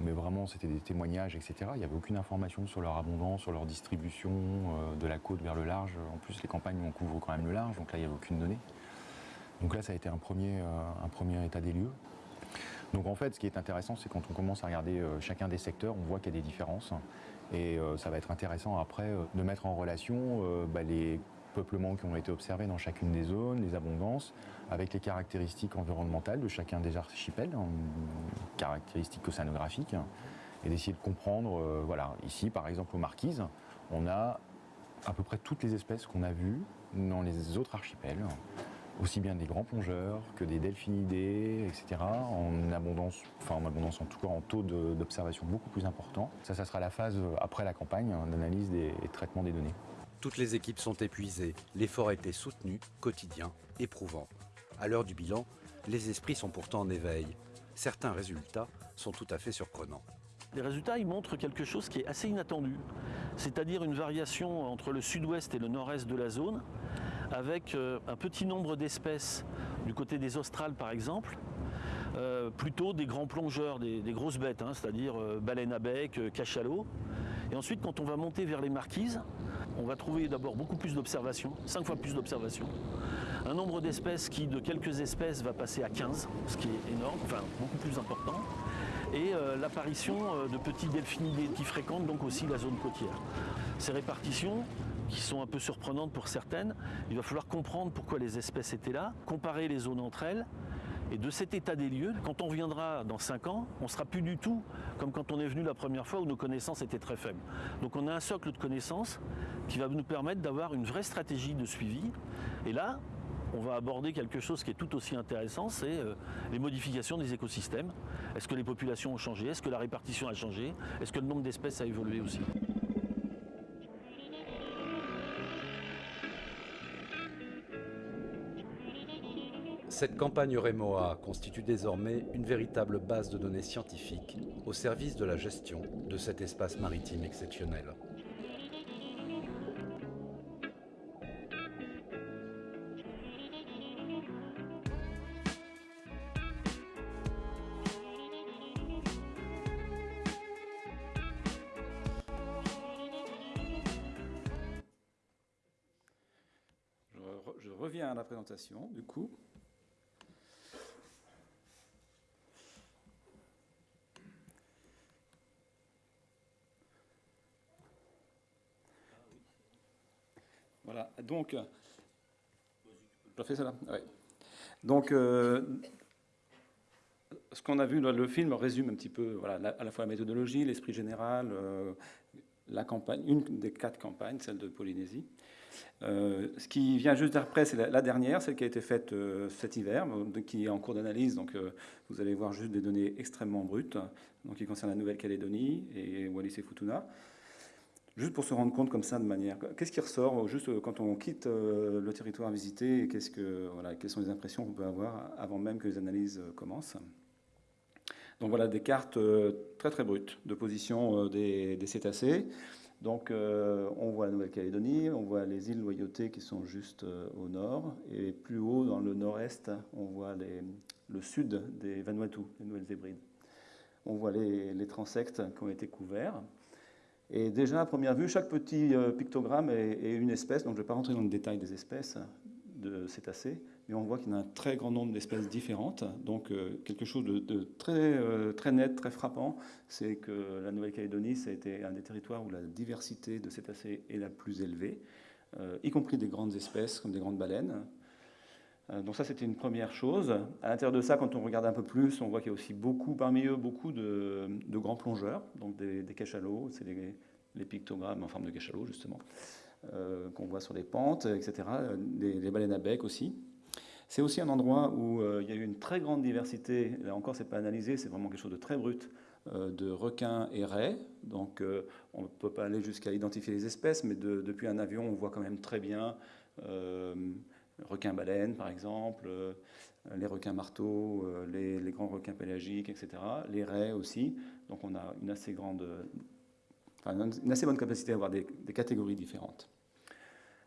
mais vraiment, c'était des témoignages, etc. Il n'y avait aucune information sur leur abondance, sur leur distribution euh, de la côte vers le large. En plus, les campagnes, on couvre quand même le large, donc là, il n'y avait aucune donnée. Donc là, ça a été un premier, euh, un premier état des lieux. Donc en fait, ce qui est intéressant, c'est quand on commence à regarder chacun des secteurs, on voit qu'il y a des différences. Et ça va être intéressant après de mettre en relation bah, les qui ont été observés dans chacune des zones, les abondances, avec les caractéristiques environnementales de chacun des archipels, caractéristiques océanographiques, et d'essayer de comprendre, euh, voilà, ici par exemple aux Marquises, on a à peu près toutes les espèces qu'on a vues dans les autres archipels, aussi bien des grands plongeurs que des delphinidés, etc., en abondance, enfin en abondance en tout cas en taux d'observation beaucoup plus important. Ça, ça sera la phase après la campagne d'analyse des, et de traitement des données. Toutes les équipes sont épuisées, l'effort été soutenu, quotidien, éprouvant. À l'heure du bilan, les esprits sont pourtant en éveil. Certains résultats sont tout à fait surprenants. Les résultats ils montrent quelque chose qui est assez inattendu, c'est-à-dire une variation entre le sud-ouest et le nord-est de la zone, avec euh, un petit nombre d'espèces du côté des Australes par exemple, euh, plutôt des grands plongeurs, des, grosses bêtes, hein, c'est-à-dire euh, baleines à bec, cachalot. Et ensuite, quand on va monter vers les marquises, on va trouver d'abord beaucoup plus d'observations, 5 fois plus d'observations. Un nombre d'espèces qui, de quelques espèces, va passer à 15, ce qui est énorme, enfin beaucoup plus important. Et euh, l'apparition euh, de petits delphinidés qui fréquentent donc aussi la zone côtière. Ces répartitions, qui sont un peu surprenantes pour certaines, il va falloir comprendre pourquoi les espèces étaient là, comparer les zones entre elles, et de cet état des lieux, quand on reviendra dans 5 ans, on ne sera plus du tout comme quand on est venu la première fois où nos connaissances étaient très faibles. Donc on a un socle de connaissances qui va nous permettre d'avoir une vraie stratégie de suivi. Et là, on va aborder quelque chose qui est tout aussi intéressant, c'est euh, les modifications des écosystèmes. Est-ce que les populations ont changé? Est-ce que la répartition a changé? Est-ce que le nombre d'espèces a évolué aussi? Cette campagne Rémoa constitue désormais une véritable base de données scientifiques au service de la gestion de cet espace maritime exceptionnel. Je reviens à la présentation, du coup. Voilà, donc, ça là Donc, euh, ce qu'on a vu, dans le film résume un petit peu voilà, à la fois la méthodologie, l'esprit général, euh, la campagne, une des quatre campagnes, celle de Polynésie. Euh, ce qui vient juste après, c'est la, dernière, celle qui a été faite cet hiver, qui est en cours d'analyse. Donc, vous allez voir juste des données extrêmement brutes, donc qui concernent la Nouvelle-Calédonie et Wallis et Futuna. Juste pour se rendre compte comme ça de manière. Qu'est-ce qui ressort juste euh, quand on quitte euh, le territoire visité Qu'est-ce que voilà, quelles sont les impressions qu'on peut avoir avant même que les analyses euh, commencent? Donc voilà des cartes très très brutes de position des, cétacés. Donc on voit la Nouvelle-Calédonie, on voit les îles Loyauté qui sont juste au nord, et plus haut dans le nord-est, on voit le sud des Vanuatu, les Nouvelles Hébrides. On voit les, les transects qui ont été couverts. Et déjà, à première vue, chaque petit euh, pictogramme est, une espèce, donc je ne vais pas rentrer dans le détail des espèces de cétacés, mais on voit qu'il y a un très grand nombre d'espèces différentes. Donc euh, quelque chose de, très, euh, très net, très frappant, c'est que la Nouvelle-Calédonie, ça a été un des territoires où la diversité de cétacés est la plus élevée, y compris des grandes espèces comme des grandes baleines. Euh, donc ça, c'était une première chose. À l'intérieur de ça, quand on regarde un peu plus, on voit qu'il y a aussi beaucoup, parmi eux, beaucoup de, grands plongeurs, donc des, cachalots, c'est les, pictogrammes en forme de cachalot, justement, euh, qu'on voit sur les pentes, etc. Les, baleines à bec aussi. C'est aussi un endroit où euh, il y a eu une très grande diversité, là encore, c'est pas analysé, c'est vraiment quelque chose de très brut, de requins et raies. Donc on ne peut pas aller jusqu'à identifier les espèces, mais depuis un avion, on voit quand même très bien requins-baleines par exemple, euh, les requins marteaux, euh, les, grands requins pélagiques, etc. Les raies aussi. Donc on a une assez grande, une assez bonne capacité à avoir des, catégories différentes.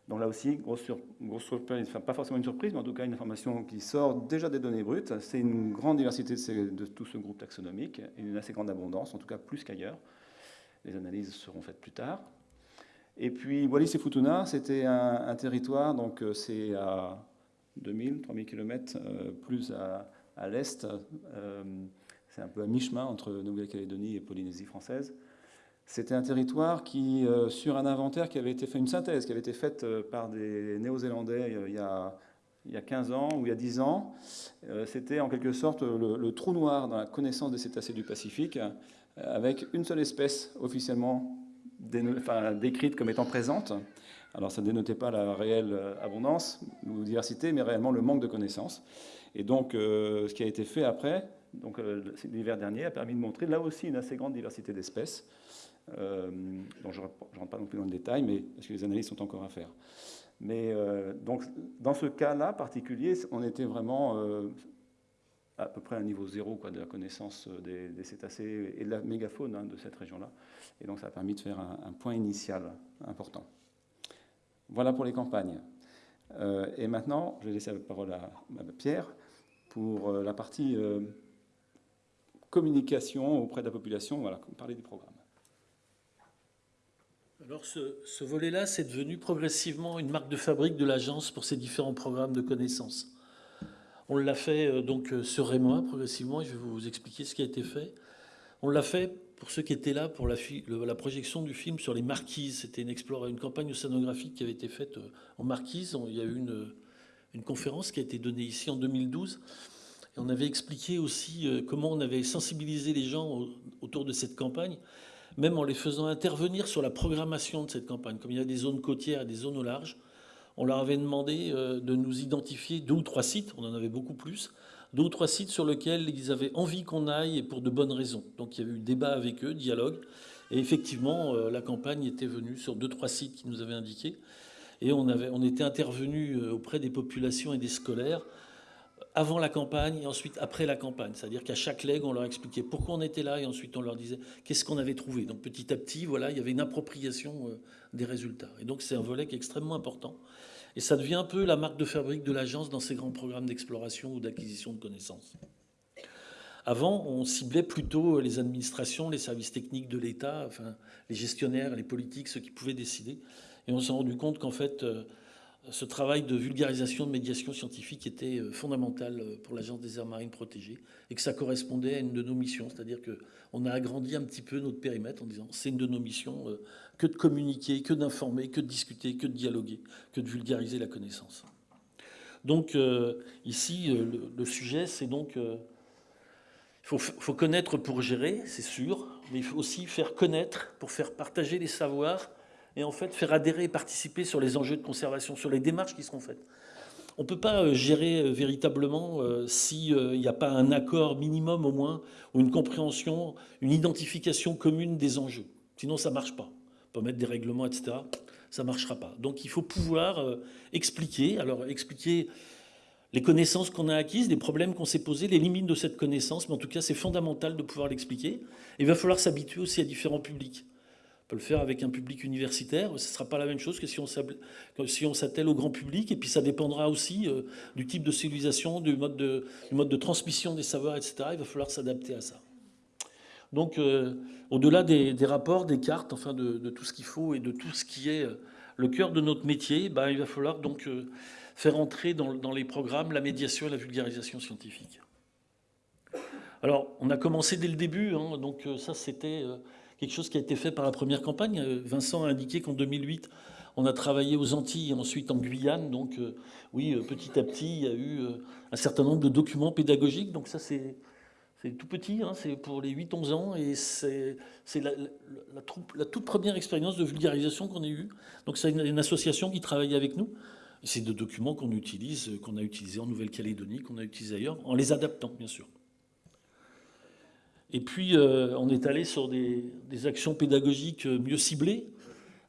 Donc là aussi, grosse, grosse surprise, enfin, pas forcément une surprise, mais en tout cas une information qui sort déjà des données brutes. C'est une grande diversité de, de, tout ce groupe taxonomique et une assez grande abondance, en tout cas plus qu'ailleurs. Les analyses seront faites plus tard. Et puis Wallis et Futuna, c'était un, territoire, donc euh, c'est à 2000, 3000 km plus à, l'est. Euh, c'est un peu à mi-chemin entre Nouvelle-Calédonie et Polynésie française. C'était un territoire qui, euh, sur un inventaire qui avait été fait, une synthèse qui avait été faite par des Néo-Zélandais il, y a, il y a 15 ans ou il y a 10 ans, c'était en quelque sorte le, trou noir dans la connaissance des cétacés du Pacifique, avec une seule espèce officiellement décrite comme étant présente. Alors ça ne dénotait pas la réelle euh, abondance ou diversité, mais réellement le manque de connaissances. Et donc euh, ce qui a été fait après, donc euh, l'hiver dernier, a permis de montrer là aussi une assez grande diversité d'espèces, dont je ne rentre pas non plus dans le détail, mais parce que les analyses sont encore à faire. Mais donc dans ce cas-là particulier, on était vraiment à peu près à un niveau zéro quoi, de la connaissance des, cétacés et de la mégafaune hein, de cette région-là. Et donc ça a permis de faire un, point initial important. Voilà pour les campagnes. Euh, et maintenant, je vais laisser la parole à, Pierre pour euh, la partie euh, communication auprès de la population, voilà, parler du programme. Alors ce, ce volet-là, c'est devenu progressivement une marque de fabrique de l'agence pour ces différents programmes de connaissances. On l'a fait donc sur Rémois progressivement, je vais vous expliquer ce qui a été fait. On l'a fait pour ceux qui étaient là pour la, projection du film sur les marquises. C'était une, campagne océanographique qui avait été faite euh, en marquise. Il y a eu une, une conférence qui a été donnée ici en 2012. Et on avait expliqué aussi euh, comment on avait sensibilisé les gens autour de cette campagne, même en les faisant intervenir sur la programmation de cette campagne. Comme il y a des zones côtières et des zones au large, on leur avait demandé euh, de nous identifier deux ou trois sites, on en avait beaucoup plus, deux ou trois sites sur lesquels ils avaient envie qu'on aille et pour de bonnes raisons. Donc il y avait eu débat avec eux, dialogue. Et effectivement, euh, la campagne était venue sur deux, trois sites qui nous avaient indiqués. Et on, avait, on était intervenu euh, auprès des populations et des scolaires avant la campagne et ensuite après la campagne. C'est-à-dire qu'à chaque leg, on leur expliquait pourquoi on était là et ensuite on leur disait qu'est-ce qu'on avait trouvé. Donc petit à petit, voilà, il y avait une appropriation euh, des résultats. Et donc c'est un volet qui est extrêmement important. Et ça devient un peu la marque de fabrique de l'agence dans ses grands programmes d'exploration ou d'acquisition de connaissances. Avant, on ciblait plutôt les administrations, les services techniques de l'État, enfin, les gestionnaires, les politiques, ceux qui pouvaient décider. Et on s'est rendu compte qu'en fait, euh, ce travail de vulgarisation, de médiation scientifique était euh, fondamental euh, pour l'Agence des aires marines protégées et que ça correspondait à une de nos missions. C'est-à-dire qu'on a agrandi un petit peu notre périmètre en disant c'est une de nos missions que de communiquer, que d'informer, que de discuter, que de dialoguer, que de vulgariser la connaissance. Donc euh, ici, euh, le, sujet, c'est donc... il euh, faut, connaître pour gérer, c'est sûr, mais il faut aussi faire connaître pour faire partager les savoirs et en fait faire adhérer et participer sur les enjeux de conservation, sur les démarches qui seront faites. On ne peut pas gérer véritablement s'il n'y a pas un accord minimum au moins, ou une compréhension, une identification commune des enjeux. Sinon, ça ne marche pas peut mettre des règlements, etc. Ça ne marchera pas. Donc il faut pouvoir euh, expliquer, alors expliquer les connaissances qu'on a acquises, les problèmes qu'on s'est posés, les limites de cette connaissance, mais en tout cas c'est fondamental de pouvoir l'expliquer. Il va falloir s'habituer aussi à différents publics. Peut le faire avec un public universitaire, ce ne sera pas la même chose que si on s'attelle au grand public, et puis ça dépendra aussi euh, du type de civilisation, du mode de, transmission des savoirs, etc. Il va falloir s'adapter à ça. Donc, euh, au-delà des, rapports, des cartes, enfin de, tout ce qu'il faut et de tout ce qui est euh, le cœur de notre métier, bah, il va falloir donc faire entrer dans, les programmes la médiation et la vulgarisation scientifique. Alors, on a commencé dès le début, hein, donc ça c'était quelque chose qui a été fait par la première campagne. Vincent a indiqué qu'en 2008, on a travaillé aux Antilles et ensuite en Guyane. Donc oui, petit à petit, il y a eu un certain nombre de documents pédagogiques. Donc ça, c'est tout petit, hein, c'est pour les 8-11 ans, et c'est la, toute première expérience de vulgarisation qu'on ait eue. Donc c'est une, association qui travaille avec nous. C'est des documents qu'on utilise, qu'on a utilisés en Nouvelle-Calédonie, qu'on a utilisés ailleurs, en les adaptant, bien sûr. Et puis, euh, on est allé sur des, actions pédagogiques mieux ciblées.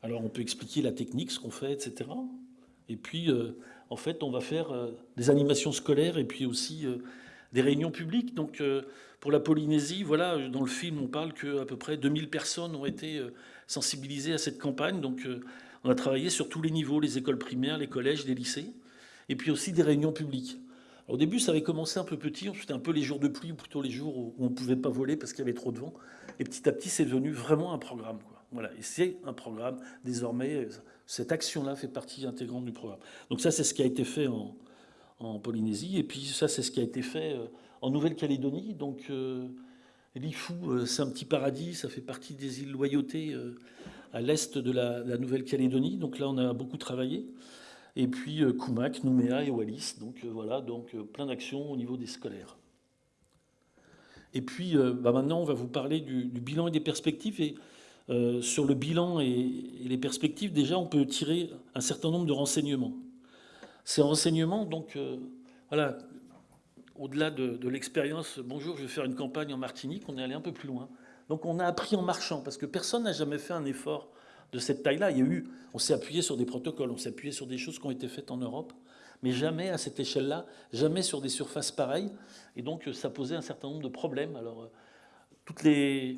Alors, on peut expliquer la technique, ce qu'on fait, etc. Et puis, euh, en fait, on va faire euh, des animations scolaires et puis aussi des réunions publiques. Donc, euh, pour la Polynésie, voilà, dans le film, on parle qu'à peu près 2000 personnes ont été euh, sensibilisées à cette campagne. Donc, euh, on a travaillé sur tous les niveaux, les écoles primaires, les collèges, les lycées, et puis aussi des réunions publiques. Au début, ça avait commencé un peu petit, c'était un peu les jours de pluie, ou plutôt les jours où on ne pouvait pas voler parce qu'il y avait trop de vent. Et petit à petit, c'est devenu vraiment un programme. Voilà, et c'est un programme. Désormais, cette action-là fait partie intégrante du programme. Donc ça, c'est ce qui a été fait en, Polynésie. Et puis ça, c'est ce qui a été fait euh, en Nouvelle-Calédonie. Donc euh, euh, c'est un petit paradis, ça fait partie des îles Loyauté à l'est de la, Nouvelle-Calédonie. Donc là, on a beaucoup travaillé. Et puis Koumak, Nouméa et Wallis. Donc voilà, donc plein d'actions au niveau des scolaires. Et puis bah, maintenant, on va vous parler du, bilan et des perspectives. Et sur le bilan et, les perspectives, déjà, on peut tirer un certain nombre de renseignements. Ces renseignements, donc, euh, voilà, au-delà de, l'expérience, bonjour, je vais faire une campagne en Martinique, on est allé un peu plus loin. Donc on a appris en marchant, parce que personne n'a jamais fait un effort de cette taille-là. On s'est appuyé sur des protocoles, on s'est appuyé sur des choses qui ont été faites en Europe, mais jamais à cette échelle-là, jamais sur des surfaces pareilles. Et donc ça posait un certain nombre de problèmes. Alors, euh,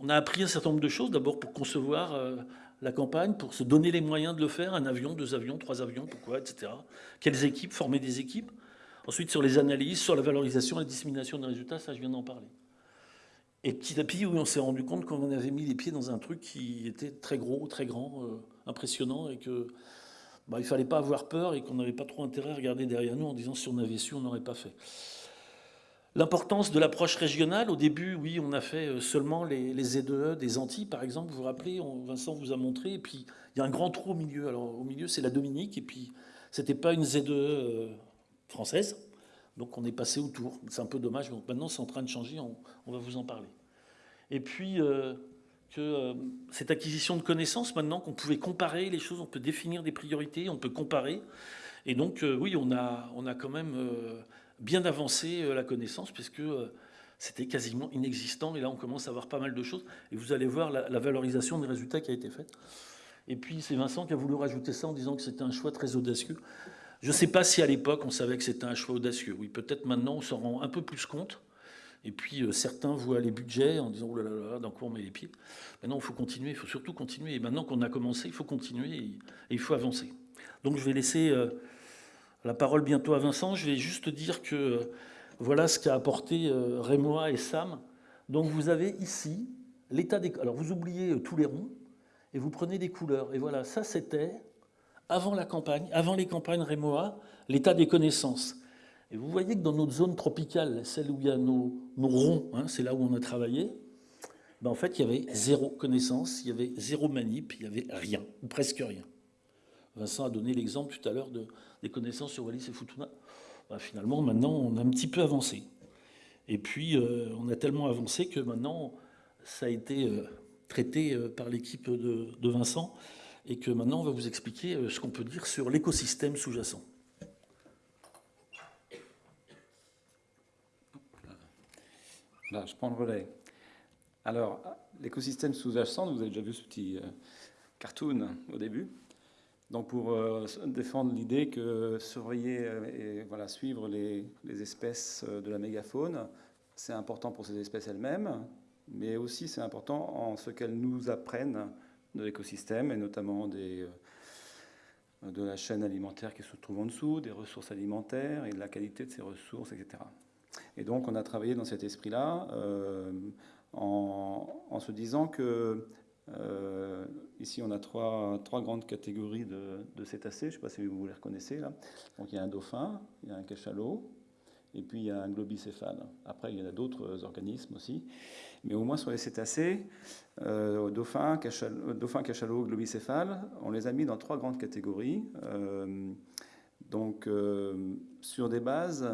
on a appris un certain nombre de choses, d'abord pour concevoir euh, la campagne pour se donner les moyens de le faire, un avion, deux avions, trois avions, pourquoi, etc. Quelles équipes, former des équipes. Ensuite, sur les analyses, sur la valorisation, la dissémination des résultats, ça, je viens d'en parler. Et petit à petit, oui, on s'est rendu compte qu'on avait mis les pieds dans un truc qui était très gros, très grand, euh, impressionnant, et que bah, il fallait pas avoir peur et qu'on n'avait pas trop intérêt à regarder derrière nous en disant si on avait su, on n'aurait pas fait. L'importance de l'approche régionale, au début, oui, on a fait euh, seulement les, les ZEE e des Antilles, par exemple, vous vous rappelez, Vincent vous a montré, et puis il y a un grand trou au milieu. Alors au milieu, c'est la Dominique, et puis c'était pas une ZEE euh, française, donc on est passé autour. C'est un peu dommage, donc maintenant c'est en train de changer, on, va vous en parler. Et puis euh, que cette acquisition de connaissances, maintenant qu'on pouvait comparer les choses, on peut définir des priorités, on peut comparer, et donc oui, on a, quand même bien avancé euh, la connaissance, puisque euh, c'était quasiment inexistant. Et là, on commence à avoir pas mal de choses. Et vous allez voir la, valorisation des résultats qui a été faite. Et puis, c'est Vincent qui a voulu rajouter ça en disant que c'était un choix très audacieux. Je ne sais pas si à l'époque, on savait que c'était un choix audacieux. Oui, peut-être maintenant, on s'en rend un peu plus compte. Et puis, euh, certains voient les budgets en disant, oh là là, dans quoi on met les pieds Maintenant, il faut continuer, il faut surtout continuer. Et maintenant qu'on a commencé, il faut continuer et, il faut avancer. Donc, je vais laisser la parole bientôt à Vincent. Je vais juste dire que euh, voilà ce qu'a apporté euh, Rémois et Sam. Donc vous avez ici l'état des... Alors vous oubliez euh, tous les ronds et vous prenez des couleurs. Et voilà, ça c'était avant la campagne, avant les campagnes Rémois, l'état des connaissances. Et vous voyez que dans notre zone tropicale, celle où il y a nos, ronds, hein, c'est là où on a travaillé, ben en fait il y avait zéro connaissance, il y avait zéro manip, il y avait rien, ou presque rien. Vincent a donné l'exemple tout à l'heure de, des connaissances sur Wallis et Futuna. Bah, finalement, maintenant, on a un petit peu avancé. Et puis, euh, on a tellement avancé que maintenant, ça a été euh, traité euh, par l'équipe de, Vincent et que maintenant, on va vous expliquer ce qu'on peut dire sur l'écosystème sous-jacent. Là, je prends le relais. Alors, l'écosystème sous-jacent, vous avez déjà vu ce petit cartoon au début. Donc pour euh, défendre l'idée que surveiller euh, et voilà, suivre les, espèces euh, de la mégafaune, c'est important pour ces espèces elles-mêmes, mais aussi c'est important en ce qu'elles nous apprennent de l'écosystème et notamment des, de la chaîne alimentaire qui se trouve en dessous, des ressources alimentaires et de la qualité de ces ressources, etc. Et donc on a travaillé dans cet esprit-là en, en, se disant que euh, ici, on a trois, trois grandes catégories de, cétacés. Je ne sais pas si vous les reconnaissez là. Donc, il y a un dauphin, il y a un cachalot et puis il y a un globicéphale. Après, il y en a d'autres organismes aussi. Mais au moins sur les cétacés, euh, dauphins, cachalots, dauphin, cachalot, globicéphales, on les a mis dans trois grandes catégories. Euh, donc, euh, sur des bases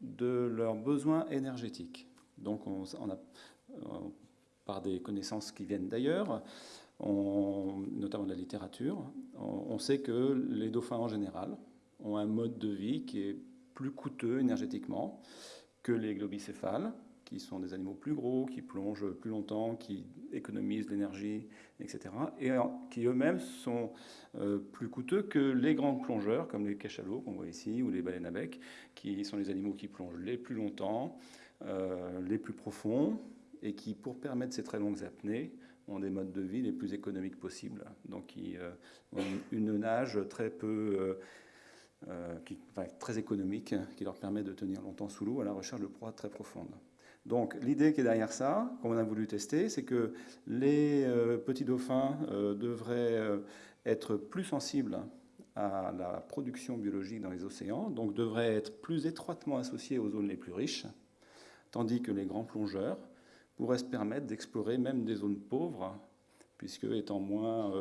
de leurs besoins énergétiques. Donc, par des connaissances qui viennent d'ailleurs, notamment de la littérature, on, sait que les dauphins en général ont un mode de vie qui est plus coûteux énergétiquement que les globicéphales, qui sont des animaux plus gros, qui plongent plus longtemps, qui économisent l'énergie, etc. Et qui eux-mêmes sont euh, plus coûteux que les grands plongeurs, comme les cachalots qu'on voit ici, ou les baleines à bec, qui sont les animaux qui plongent les plus longtemps, euh, les plus profonds, et qui, pour permettre ces très longues apnées, ont des modes de vie les plus économiques possibles. Donc, qui euh, ont une nage très peu... qui, très économique, qui leur permet de tenir longtemps sous l'eau à la recherche de proies très profondes. Donc l'idée qui est derrière ça, qu'on a voulu tester, c'est que les euh, petits dauphins euh, devraient euh, être plus sensibles à la production biologique dans les océans, donc devraient être plus étroitement associés aux zones les plus riches, tandis que les grands plongeurs pourraient se permettre d'explorer même des zones pauvres, puisque étant moins,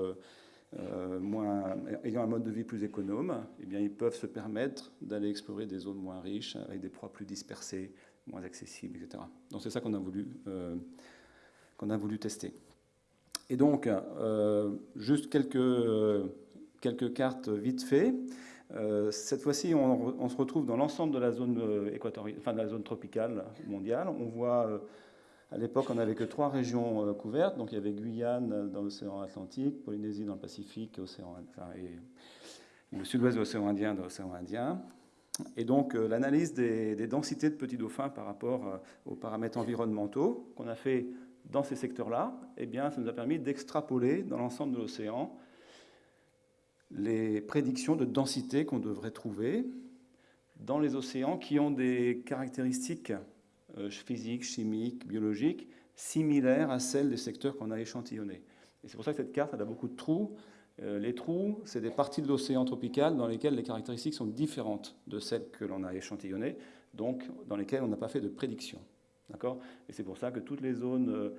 moins, ayant un mode de vie plus économe, eh bien, ils peuvent se permettre d'aller explorer des zones moins riches, avec des proies plus dispersées, moins accessible, etc. Donc c'est ça qu'on a, voulu, euh, qu'on a voulu tester. Et donc, euh, juste quelques, euh, quelques cartes vite fait. cette fois-ci, on, se retrouve dans l'ensemble de la zone enfin de la zone tropicale mondiale. On voit, à l'époque, on n'avait que trois régions couvertes. Donc il y avait Guyane dans l'océan Atlantique, Polynésie dans le Pacifique, et le sud-ouest de l'océan Indien dans l'océan Indien. Et donc euh, l'analyse des, densités de petits dauphins par rapport euh, aux paramètres environnementaux qu'on a fait dans ces secteurs-là, eh bien, ça nous a permis d'extrapoler dans l'ensemble de l'océan les prédictions de densité qu'on devrait trouver dans les océans qui ont des caractéristiques euh, physiques, chimiques, biologiques similaires à celles des secteurs qu'on a échantillonnés. Et c'est pour ça que cette carte elle a beaucoup de trous euh, les trous, c'est des parties de l'océan tropical dans lesquelles les caractéristiques sont différentes de celles que l'on a échantillonnées, donc dans lesquelles on n'a pas fait de prédiction. D'accord? Et c'est pour ça que toutes les zones euh,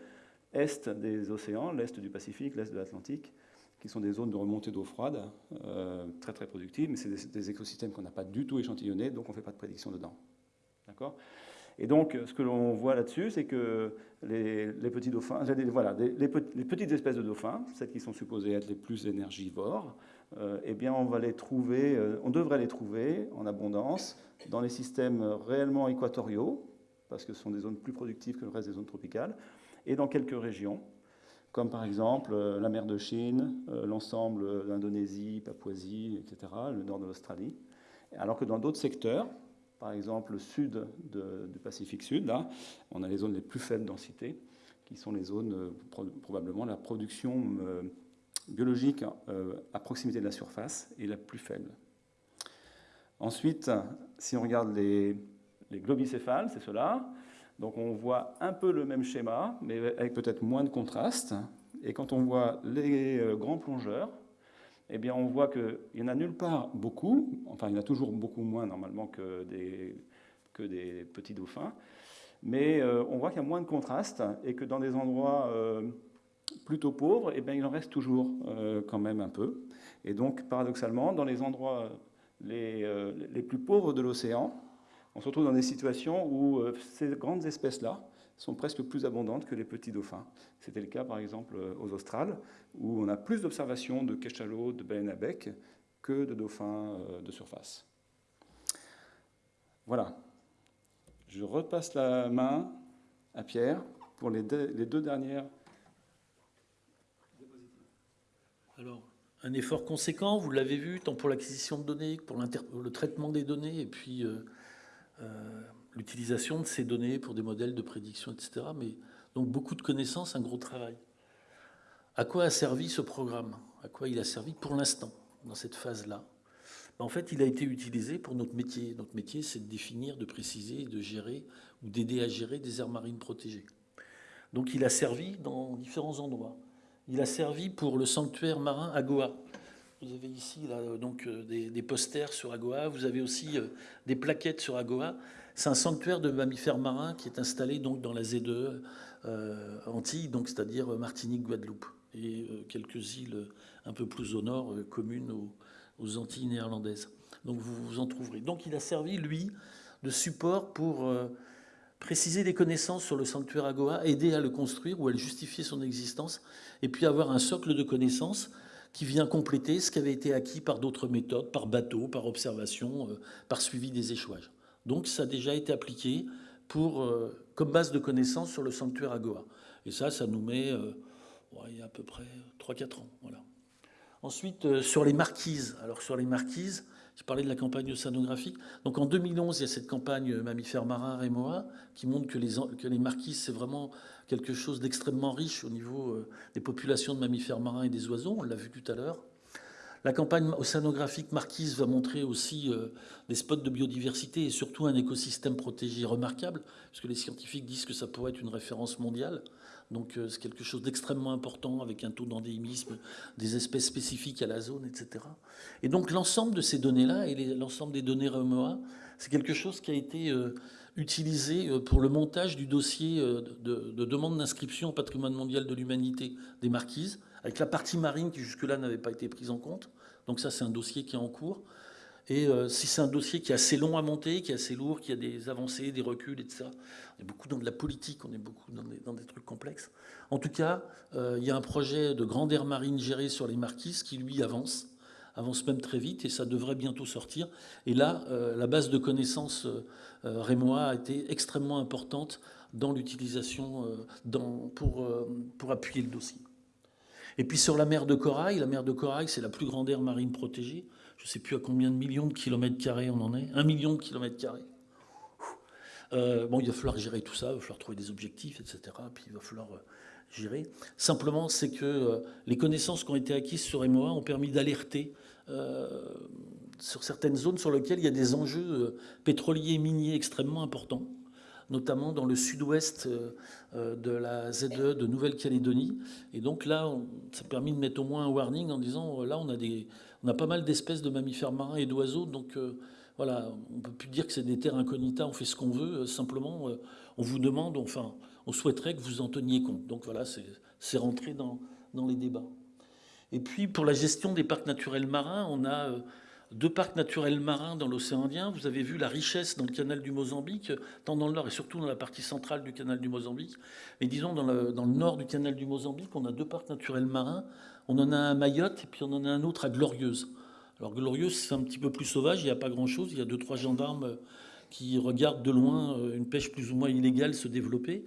est des océans, l'est du Pacifique, l'est de l'Atlantique, qui sont des zones de remontée d'eau froide, euh, très très productives, mais c'est des, des, écosystèmes qu'on n'a pas du tout échantillonnés, donc on ne fait pas de prédiction dedans. D'accord? Et donc, ce que l'on voit là-dessus, c'est que les, petits dauphins, voilà, les, petites espèces de dauphins, celles qui sont supposées être les plus énergivores, euh, eh bien, on va les trouver, euh, on devrait les trouver en abondance dans les systèmes réellement équatoriaux, parce que ce sont des zones plus productives que le reste des zones tropicales, et dans quelques régions, comme par exemple euh, la mer de Chine, l'ensemble d'Indonésie, Papouasie, etc., le nord de l'Australie. Alors que dans d'autres secteurs, par exemple, le sud du Pacifique Sud, là, on a les zones les plus faibles densité, qui sont les zones, euh, probablement, la production euh, biologique euh, à proximité de la surface est la plus faible. Ensuite, si on regarde les, les globicéphales, c'est cela. Donc on voit un peu le même schéma, mais avec peut-être moins de contraste. Et quand on voit les grands plongeurs, eh bien, on voit qu'il n'y en a nulle part beaucoup, enfin, il y en a toujours beaucoup moins normalement que des, que des petits dauphins, mais euh, on voit qu'il y a moins de contraste et que dans des endroits euh, plutôt pauvres, eh bien, il en reste toujours euh, quand même un peu. Et donc, paradoxalement, dans les endroits les, les plus pauvres de l'océan, on se retrouve dans des situations où ces grandes espèces-là, sont presque plus abondantes que les petits dauphins. C'était le cas par exemple aux Australes, où on a plus d'observations de cachalots, de baleines à bec que de dauphins euh, de surface. Voilà. Je repasse la main à Pierre pour les deux, dernières. Alors, un effort conséquent, vous l'avez vu, tant pour l'acquisition de données que pour le traitement des données, et puis euh, euh, l'utilisation de ces données pour des modèles de prédiction, etc. Mais donc beaucoup de connaissances, un gros travail. À quoi a servi ce programme? À quoi il a servi pour l'instant, dans cette phase-là? Ben, En fait, il a été utilisé pour notre métier. Notre métier, c'est de définir, de préciser, de gérer ou d'aider à gérer des aires marines protégées. Donc il a servi dans différents endroits. Il a servi pour le sanctuaire marin à Goa, Vous avez ici donc, des, posters sur Agoa. Vous avez aussi des plaquettes sur Agoa. C'est un sanctuaire de mammifères marins qui est installé donc, dans la Z2 Antilles, donc, c'est-à-dire Martinique, Guadeloupe, et quelques îles un peu plus au nord, communes aux Antilles néerlandaises. Donc vous vous en trouverez. Donc il a servi, lui, de support pour euh, préciser des connaissances sur le sanctuaire Agoa, aider à le construire ou à le justifier son existence, et puis avoir un socle de connaissances qui vient compléter ce qui avait été acquis par d'autres méthodes, par bateau, par observation, euh, par suivi des échouages. Donc ça a déjà été appliqué euh, comme base de connaissances sur le sanctuaire Agoa. Et ça, ça nous met il y a à peu près 3-4 ans. Ensuite, sur les marquises. Alors sur les marquises, je parlais de la campagne océanographique. Donc en 2011, il y a cette campagne mammifères marins Rémoa qui montre que les, que les marquises, c'est vraiment quelque chose d'extrêmement riche au niveau euh, des populations de mammifères marins et des oiseaux. On l'a vu tout à l'heure. La campagne océanographique Marquise va montrer aussi euh, des spots de biodiversité et surtout un écosystème protégé remarquable, puisque les scientifiques disent que ça pourrait être une référence mondiale. Donc euh, c'est quelque chose d'extrêmement important avec un taux d'endémisme, des espèces spécifiques à la zone, etc. Et donc l'ensemble de ces données-là et l'ensemble des données REMOA, c'est quelque chose qui a été euh, utilisé pour le montage du dossier de, demande d'inscription au patrimoine mondial de l'humanité des marquises, avec la partie marine qui jusque-là n'avait pas été prise en compte. Donc ça, c'est un dossier qui est en cours. Et euh, si c'est un dossier qui est assez long à monter, qui est assez lourd, qui a des avancées, des reculs, etc., on est beaucoup dans de la politique, on est beaucoup dans des, trucs complexes. En tout cas, euh, il y a un projet de grande aire marine géré sur les marquises qui, lui, avance, avance même très vite, et ça devrait bientôt sortir. Et là, euh, la base de connaissances rémois a été extrêmement importante dans l'utilisation pour appuyer le dossier. Et puis sur la mer de Corail, la mer de Corail, c'est la plus grande aire marine protégée je ne sais plus à combien de millions de kilomètres carrés on en est, un million de kilomètres carrés. Euh, bon, il va falloir gérer tout ça, il va falloir trouver des objectifs, etc. Puis il va falloir euh, gérer. Simplement, c'est que euh, les connaissances qui ont été acquises sur MOA ont permis d'alerter sur certaines zones sur lesquelles il y a des enjeux pétroliers et miniers extrêmement importants notamment dans le sud-ouest de la ZE de Nouvelle-Calédonie. Et donc là, ça a permis de mettre au moins un warning en disant, là, on a des, on a pas mal d'espèces de mammifères marins et d'oiseaux, donc euh, voilà, on ne peut plus dire que c'est des terres incognitas, on fait ce qu'on veut, euh, simplement euh, on vous demande, enfin, on souhaiterait que vous en teniez compte. Donc voilà, c'est rentré dans, dans, les débats. Et puis pour la gestion des parcs naturels marins, on a deux parcs naturels marins dans l'océan Indien. Vous avez vu la richesse dans le canal du Mozambique, tant dans le nord et surtout dans la partie centrale du canal du Mozambique. Mais disons, dans le, dans le nord du canal du Mozambique, on a deux parcs naturels marins on en a un à Mayotte et puis on en a un autre à Glorieuse. Alors Glorieuse, c'est un petit peu plus sauvage, il n'y a pas grand-chose. Il y a deux, trois gendarmes qui regardent de loin euh, une pêche plus ou moins illégale se développer.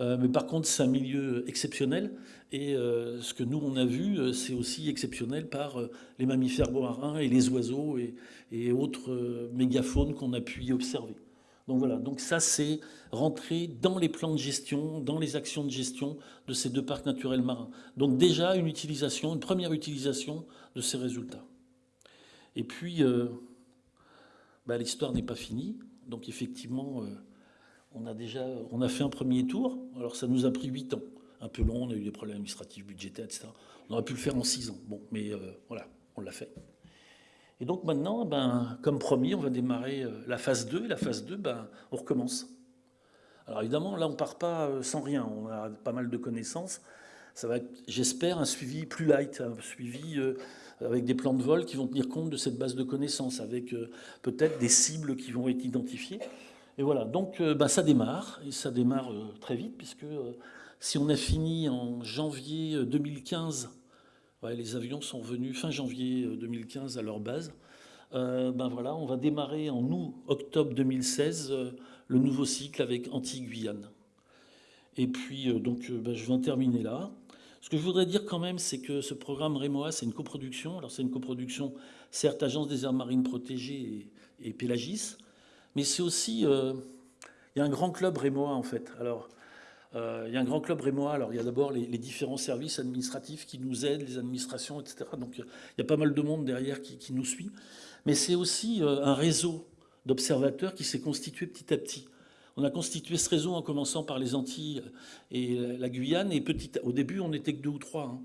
Euh, mais par contre, c'est un milieu exceptionnel. Et ce que nous, on a vu, c'est aussi exceptionnel par les mammifères marins et les oiseaux et, autres mégafaunes qu'on a pu y observer. Donc voilà, donc ça c'est rentrer dans les plans de gestion, dans les actions de gestion de ces deux parcs naturels marins. Donc déjà une utilisation, une première utilisation de ces résultats. Et puis, euh, bah, l'histoire n'est pas finie. Donc effectivement, euh, on a déjà on a fait un premier tour. Alors ça nous a pris huit ans. Un peu long, on a eu des problèmes administratifs, budgétaires, etc. On aurait pu le faire en six ans. Bon, mais euh, voilà, on l'a fait. Et donc maintenant, ben, comme promis, on va démarrer euh, la phase 2. Et la phase 2, ben, on recommence. Alors évidemment, là, on ne part pas euh, sans rien. On a pas mal de connaissances. Ça va être, j'espère, un suivi plus light, un suivi avec des plans de vol qui vont tenir compte de cette base de connaissances, avec peut-être des cibles qui vont être identifiées. Et voilà, donc ben, ça démarre, et ça démarre très vite, puisque si on a fini en janvier 2015 les avions sont venus fin janvier 2015 euh, à leur base. Euh, ben voilà, on va démarrer en août, octobre 2016 euh, le nouveau cycle avec Anti-Guyane. Et puis, donc, ben, je vais en terminer là. Ce que je voudrais dire quand même, c'est que ce programme REMOA, c'est une coproduction. Alors, c'est une coproduction, certes, Agence des aires marines protégées et, et mais c'est aussi, il y a un grand club REMOA, en fait. Alors, euh, il y a un grand club rémois. Alors, il y a d'abord les, différents services administratifs qui nous aident, les administrations, etc. Donc, il y a pas mal de monde derrière qui, nous suit. Mais c'est aussi euh, un réseau d'observateurs qui s'est constitué petit à petit. On a constitué ce réseau en commençant par les Antilles et la Guyane. Et petit, au début, on n'était que deux ou trois. Hein.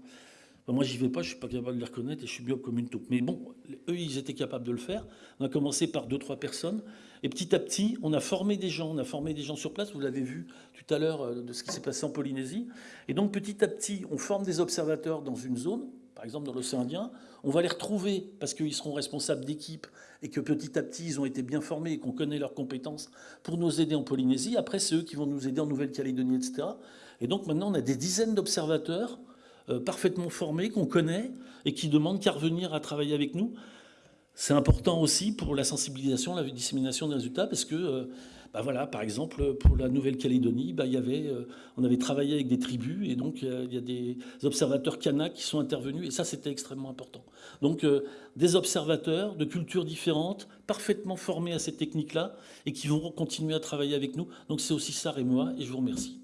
moi, j'y vais pas, je suis pas capable de les reconnaître et je suis bio comme une taupe. Mais bon, eux, ils étaient capables de le faire. On a commencé par deux, trois personnes. Et petit à petit, on a formé des gens. On a formé des gens sur place. Vous l'avez vu tout à l'heure euh, de ce qui s'est passé en Polynésie. Et donc, petit à petit, on forme des observateurs dans une zone, par exemple dans l'océan Indien. On va les retrouver parce qu'ils seront responsables d'équipe et que petit à petit, ils ont été bien formés et qu'on connaît leurs compétences pour nous aider en Polynésie. Après, c'est eux qui vont nous aider en Nouvelle-Calédonie, etc. Et donc, maintenant, on a des dizaines d'observateurs euh, parfaitement formés, qu'on connaît, et qui demandent qu'à revenir à travailler avec nous. C'est important aussi pour la sensibilisation, la dissémination des résultats, parce que, euh, bah voilà, par exemple, pour la Nouvelle-Calédonie, bah, euh, on avait travaillé avec des tribus, et donc il y a des observateurs Kanak qui sont intervenus, et ça, c'était extrêmement important. Donc, des observateurs de cultures différentes, parfaitement formés à ces techniques-là, et qui vont continuer à travailler avec nous. Donc, c'est aussi ça, et moi, et je vous remercie.